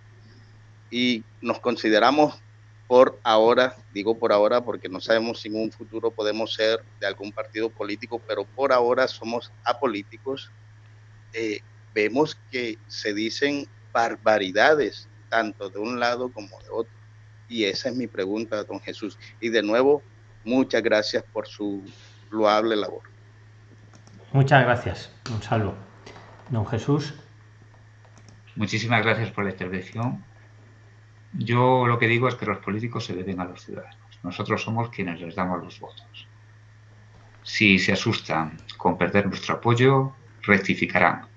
y nos consideramos por ahora, digo por ahora porque no sabemos si en un futuro podemos ser de algún partido político, pero por ahora somos apolíticos, eh, vemos que se dicen barbaridades, tanto de un lado como de otro. Y esa es mi pregunta, don Jesús. Y de nuevo, muchas gracias por su loable labor. Muchas gracias, don Salvo. Don Jesús. Muchísimas gracias por la intervención. Yo lo que digo es que los políticos se deben a los ciudadanos. Nosotros somos quienes les damos los votos. Si se asustan con perder nuestro apoyo, rectificarán.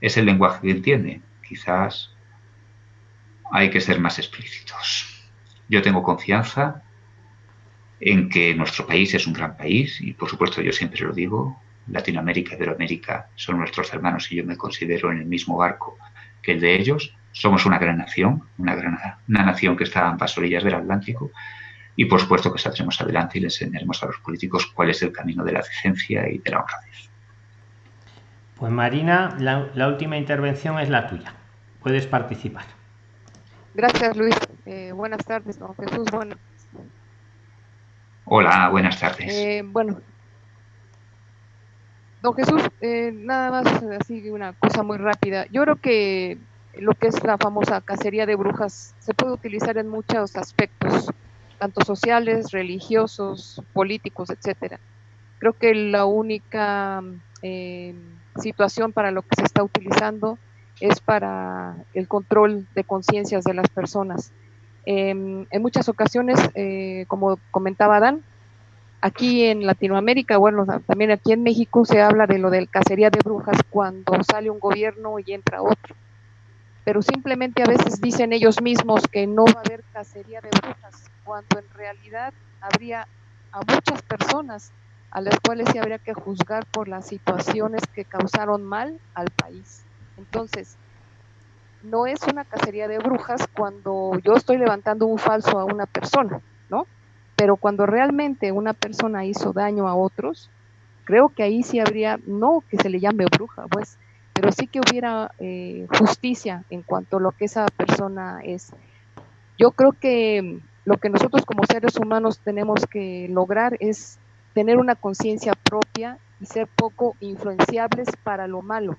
Es el lenguaje que entienden. Quizás hay que ser más explícitos. Yo tengo confianza en que nuestro país es un gran país y por supuesto yo siempre lo digo, Latinoamérica y Iberoamérica son nuestros hermanos y yo me considero en el mismo barco que el de ellos somos una gran nación, una, gran, una nación que está a ambas orillas del Atlántico y por supuesto que saldremos adelante y le enseñaremos a los políticos cuál es el camino de la decencia y de la honradez. Pues Marina, la, última intervención es la tuya. Puedes participar. Gracias, Luis. Eh, buenas tardes, don Jesús. Bueno. Hola, buenas tardes. Eh, bueno, don Jesús, eh, nada más así una cosa muy rápida. Yo creo que lo que es la famosa cacería de brujas se puede utilizar en muchos aspectos, tanto sociales, religiosos, políticos, etcétera. Creo que la única eh, situación para lo que se está utilizando es para el control de conciencias de las personas. Em, en muchas ocasiones, eh, como comentaba Dan, aquí en Latinoamérica, bueno, también aquí en México se habla de lo del cacería de brujas cuando sale un gobierno y entra otro pero simplemente a veces dicen ellos mismos que no va a haber cacería de brujas, cuando en realidad habría a muchas personas a las cuales se habría que juzgar por las situaciones que causaron mal al país. Entonces, no es una cacería de brujas cuando yo estoy levantando un falso a una persona, ¿no? Pero cuando realmente una persona hizo daño a otros, creo que ahí sí habría, no que se le llame bruja, pues, pero sí que hubiera eh, justicia en cuanto a lo que esa persona es. Yo creo que lo que nosotros como seres humanos tenemos que lograr es tener una conciencia propia y ser poco influenciables para lo malo,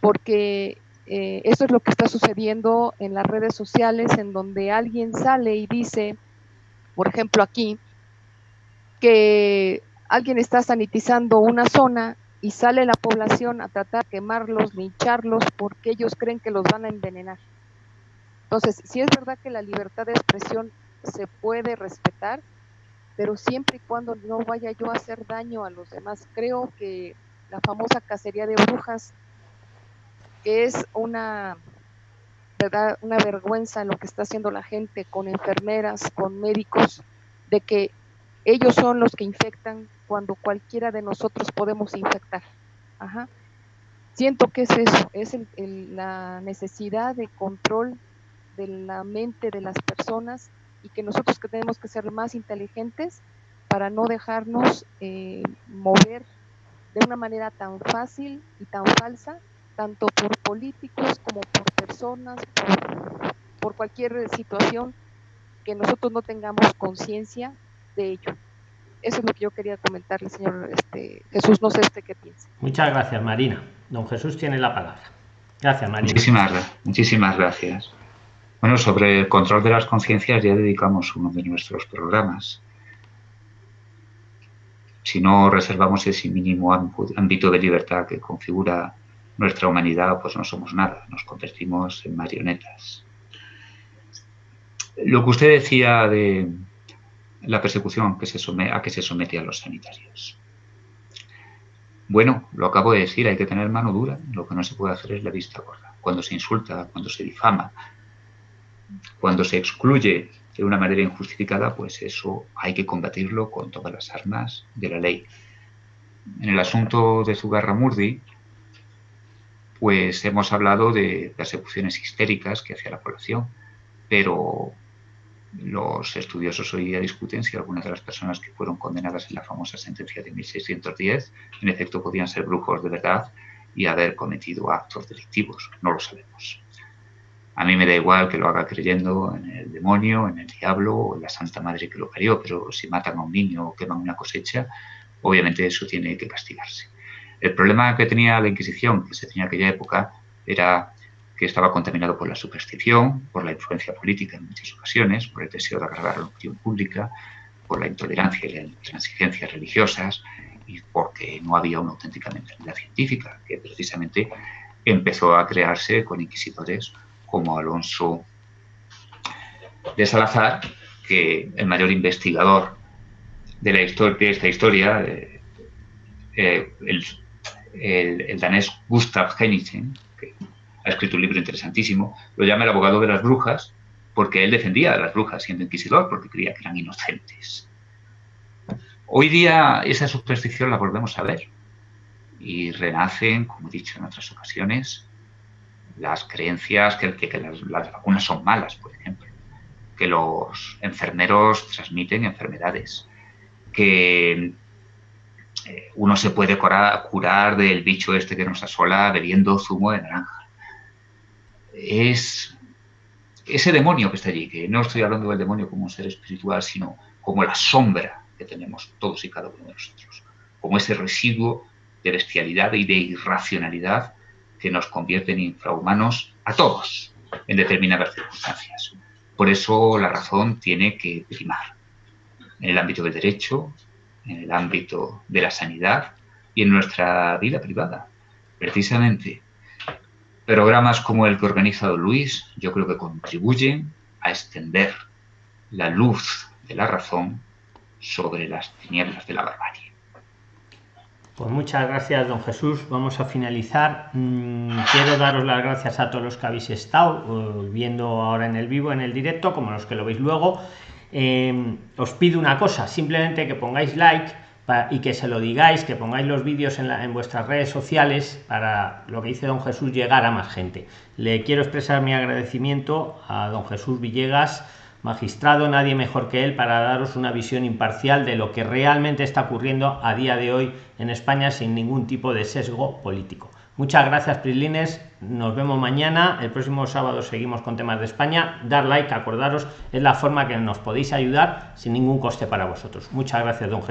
porque eh, eso es lo que está sucediendo en las redes sociales, en donde alguien sale y dice, por ejemplo aquí, que alguien está sanitizando una zona y sale la población a tratar de quemarlos, lincharlos, porque ellos creen que los van a envenenar. Entonces, si es verdad que la libertad de expresión se puede respetar, pero siempre y cuando no vaya yo a hacer daño a los demás. Creo que la famosa cacería de brujas, es una, ¿verdad? una vergüenza lo que está haciendo la gente con enfermeras, con médicos, de que ellos son los que infectan, cuando cualquiera de nosotros podemos infectar. Siento que es eso, es la necesidad de control de la mente de las personas y que nosotros que tenemos que ser más inteligentes para no dejarnos eh, mover de una manera tan fácil y tan falsa, tanto por políticos como por personas, por cualquier situación que nosotros no tengamos conciencia de ello. Eso es lo que yo quería comentarle, señor este, Jesús. No sé este qué piensa. Muchas gracias, Marina. Don Jesús tiene la palabra. Gracias, Marina. Muchísimas, muchísimas gracias. Bueno, sobre el control de las conciencias ya dedicamos uno de nuestros programas. Si no reservamos ese mínimo ámbito de libertad que configura nuestra humanidad, pues no somos nada, nos convertimos en marionetas. Lo que usted decía de la persecución que se a que se somete a los sanitarios. Bueno, lo acabo de decir, hay que tener mano dura, lo que no se puede hacer es la vista gorda. Cuando se insulta, cuando se difama, cuando se excluye de una manera injustificada, pues eso hay que combatirlo con todas las armas de la ley. En el asunto de Zugarramurdi, pues hemos hablado de persecuciones histéricas que hacía la población, pero los estudiosos hoy día discuten si algunas de las personas que fueron condenadas en la famosa sentencia de 1610 en efecto podían ser brujos de verdad y haber cometido actos delictivos. No lo sabemos. A mí me da igual que lo haga creyendo en el demonio, en el diablo o en la Santa Madre que lo parió, pero si matan a un niño o queman una cosecha, obviamente eso tiene que castigarse. El problema que tenía la Inquisición, que se tenía en aquella época, era que estaba contaminado por la superstición, por la influencia política en muchas ocasiones, por el deseo de agradar a la opinión pública, por la intolerancia y la intransigencias religiosas y porque no había una auténtica mentalidad científica, que precisamente empezó a crearse con inquisidores como Alonso de Salazar, que el mayor investigador de, esta historia, eh, eh, el, danés Gustav Henningsen, que ha escrito un libro interesantísimo, lo llama el abogado de las brujas, porque él defendía a las brujas siendo inquisidor, porque creía que eran inocentes. Hoy día esa superstición la volvemos a ver y renacen, como he dicho en otras ocasiones, las creencias que, las, vacunas son malas, por ejemplo, que los enfermeros transmiten enfermedades, que eh, uno se puede curar, del bicho este que nos asola bebiendo zumo de naranja. Es ese demonio que está allí, que no estoy hablando del demonio como un ser espiritual, sino como la sombra que tenemos todos y cada uno de nosotros, como ese residuo de bestialidad y de irracionalidad que nos convierte en infrahumanos a todos en determinadas circunstancias. Por eso la razón tiene que primar en el ámbito del derecho, en el ámbito de la sanidad y en nuestra vida privada. Precisamente, programas como el que ha organizado Luis, yo creo que contribuyen a extender la luz de la razón sobre las tinieblas de la barbarie. Pues muchas gracias, don Jesús. Vamos a finalizar. Mm, quiero daros las gracias a todos los que habéis estado eh, viendo ahora en el vivo, en el directo, como los que lo veis luego. Eh, os pido una cosa, simplemente que pongáis like y que se lo digáis, que pongáis los vídeos en, vuestras redes sociales para lo que dice don Jesús llegar a más gente. Le quiero expresar mi agradecimiento a don Jesús Villegas magistrado, nadie mejor que él para daros una visión imparcial de lo que realmente está ocurriendo a día de hoy en España sin ningún tipo de sesgo político. Muchas gracias, Prislines. Nos vemos mañana. El próximo sábado seguimos con temas de España. Dar like, acordaros, es la forma que nos podéis ayudar sin ningún coste para vosotros. Muchas gracias, don Jesús.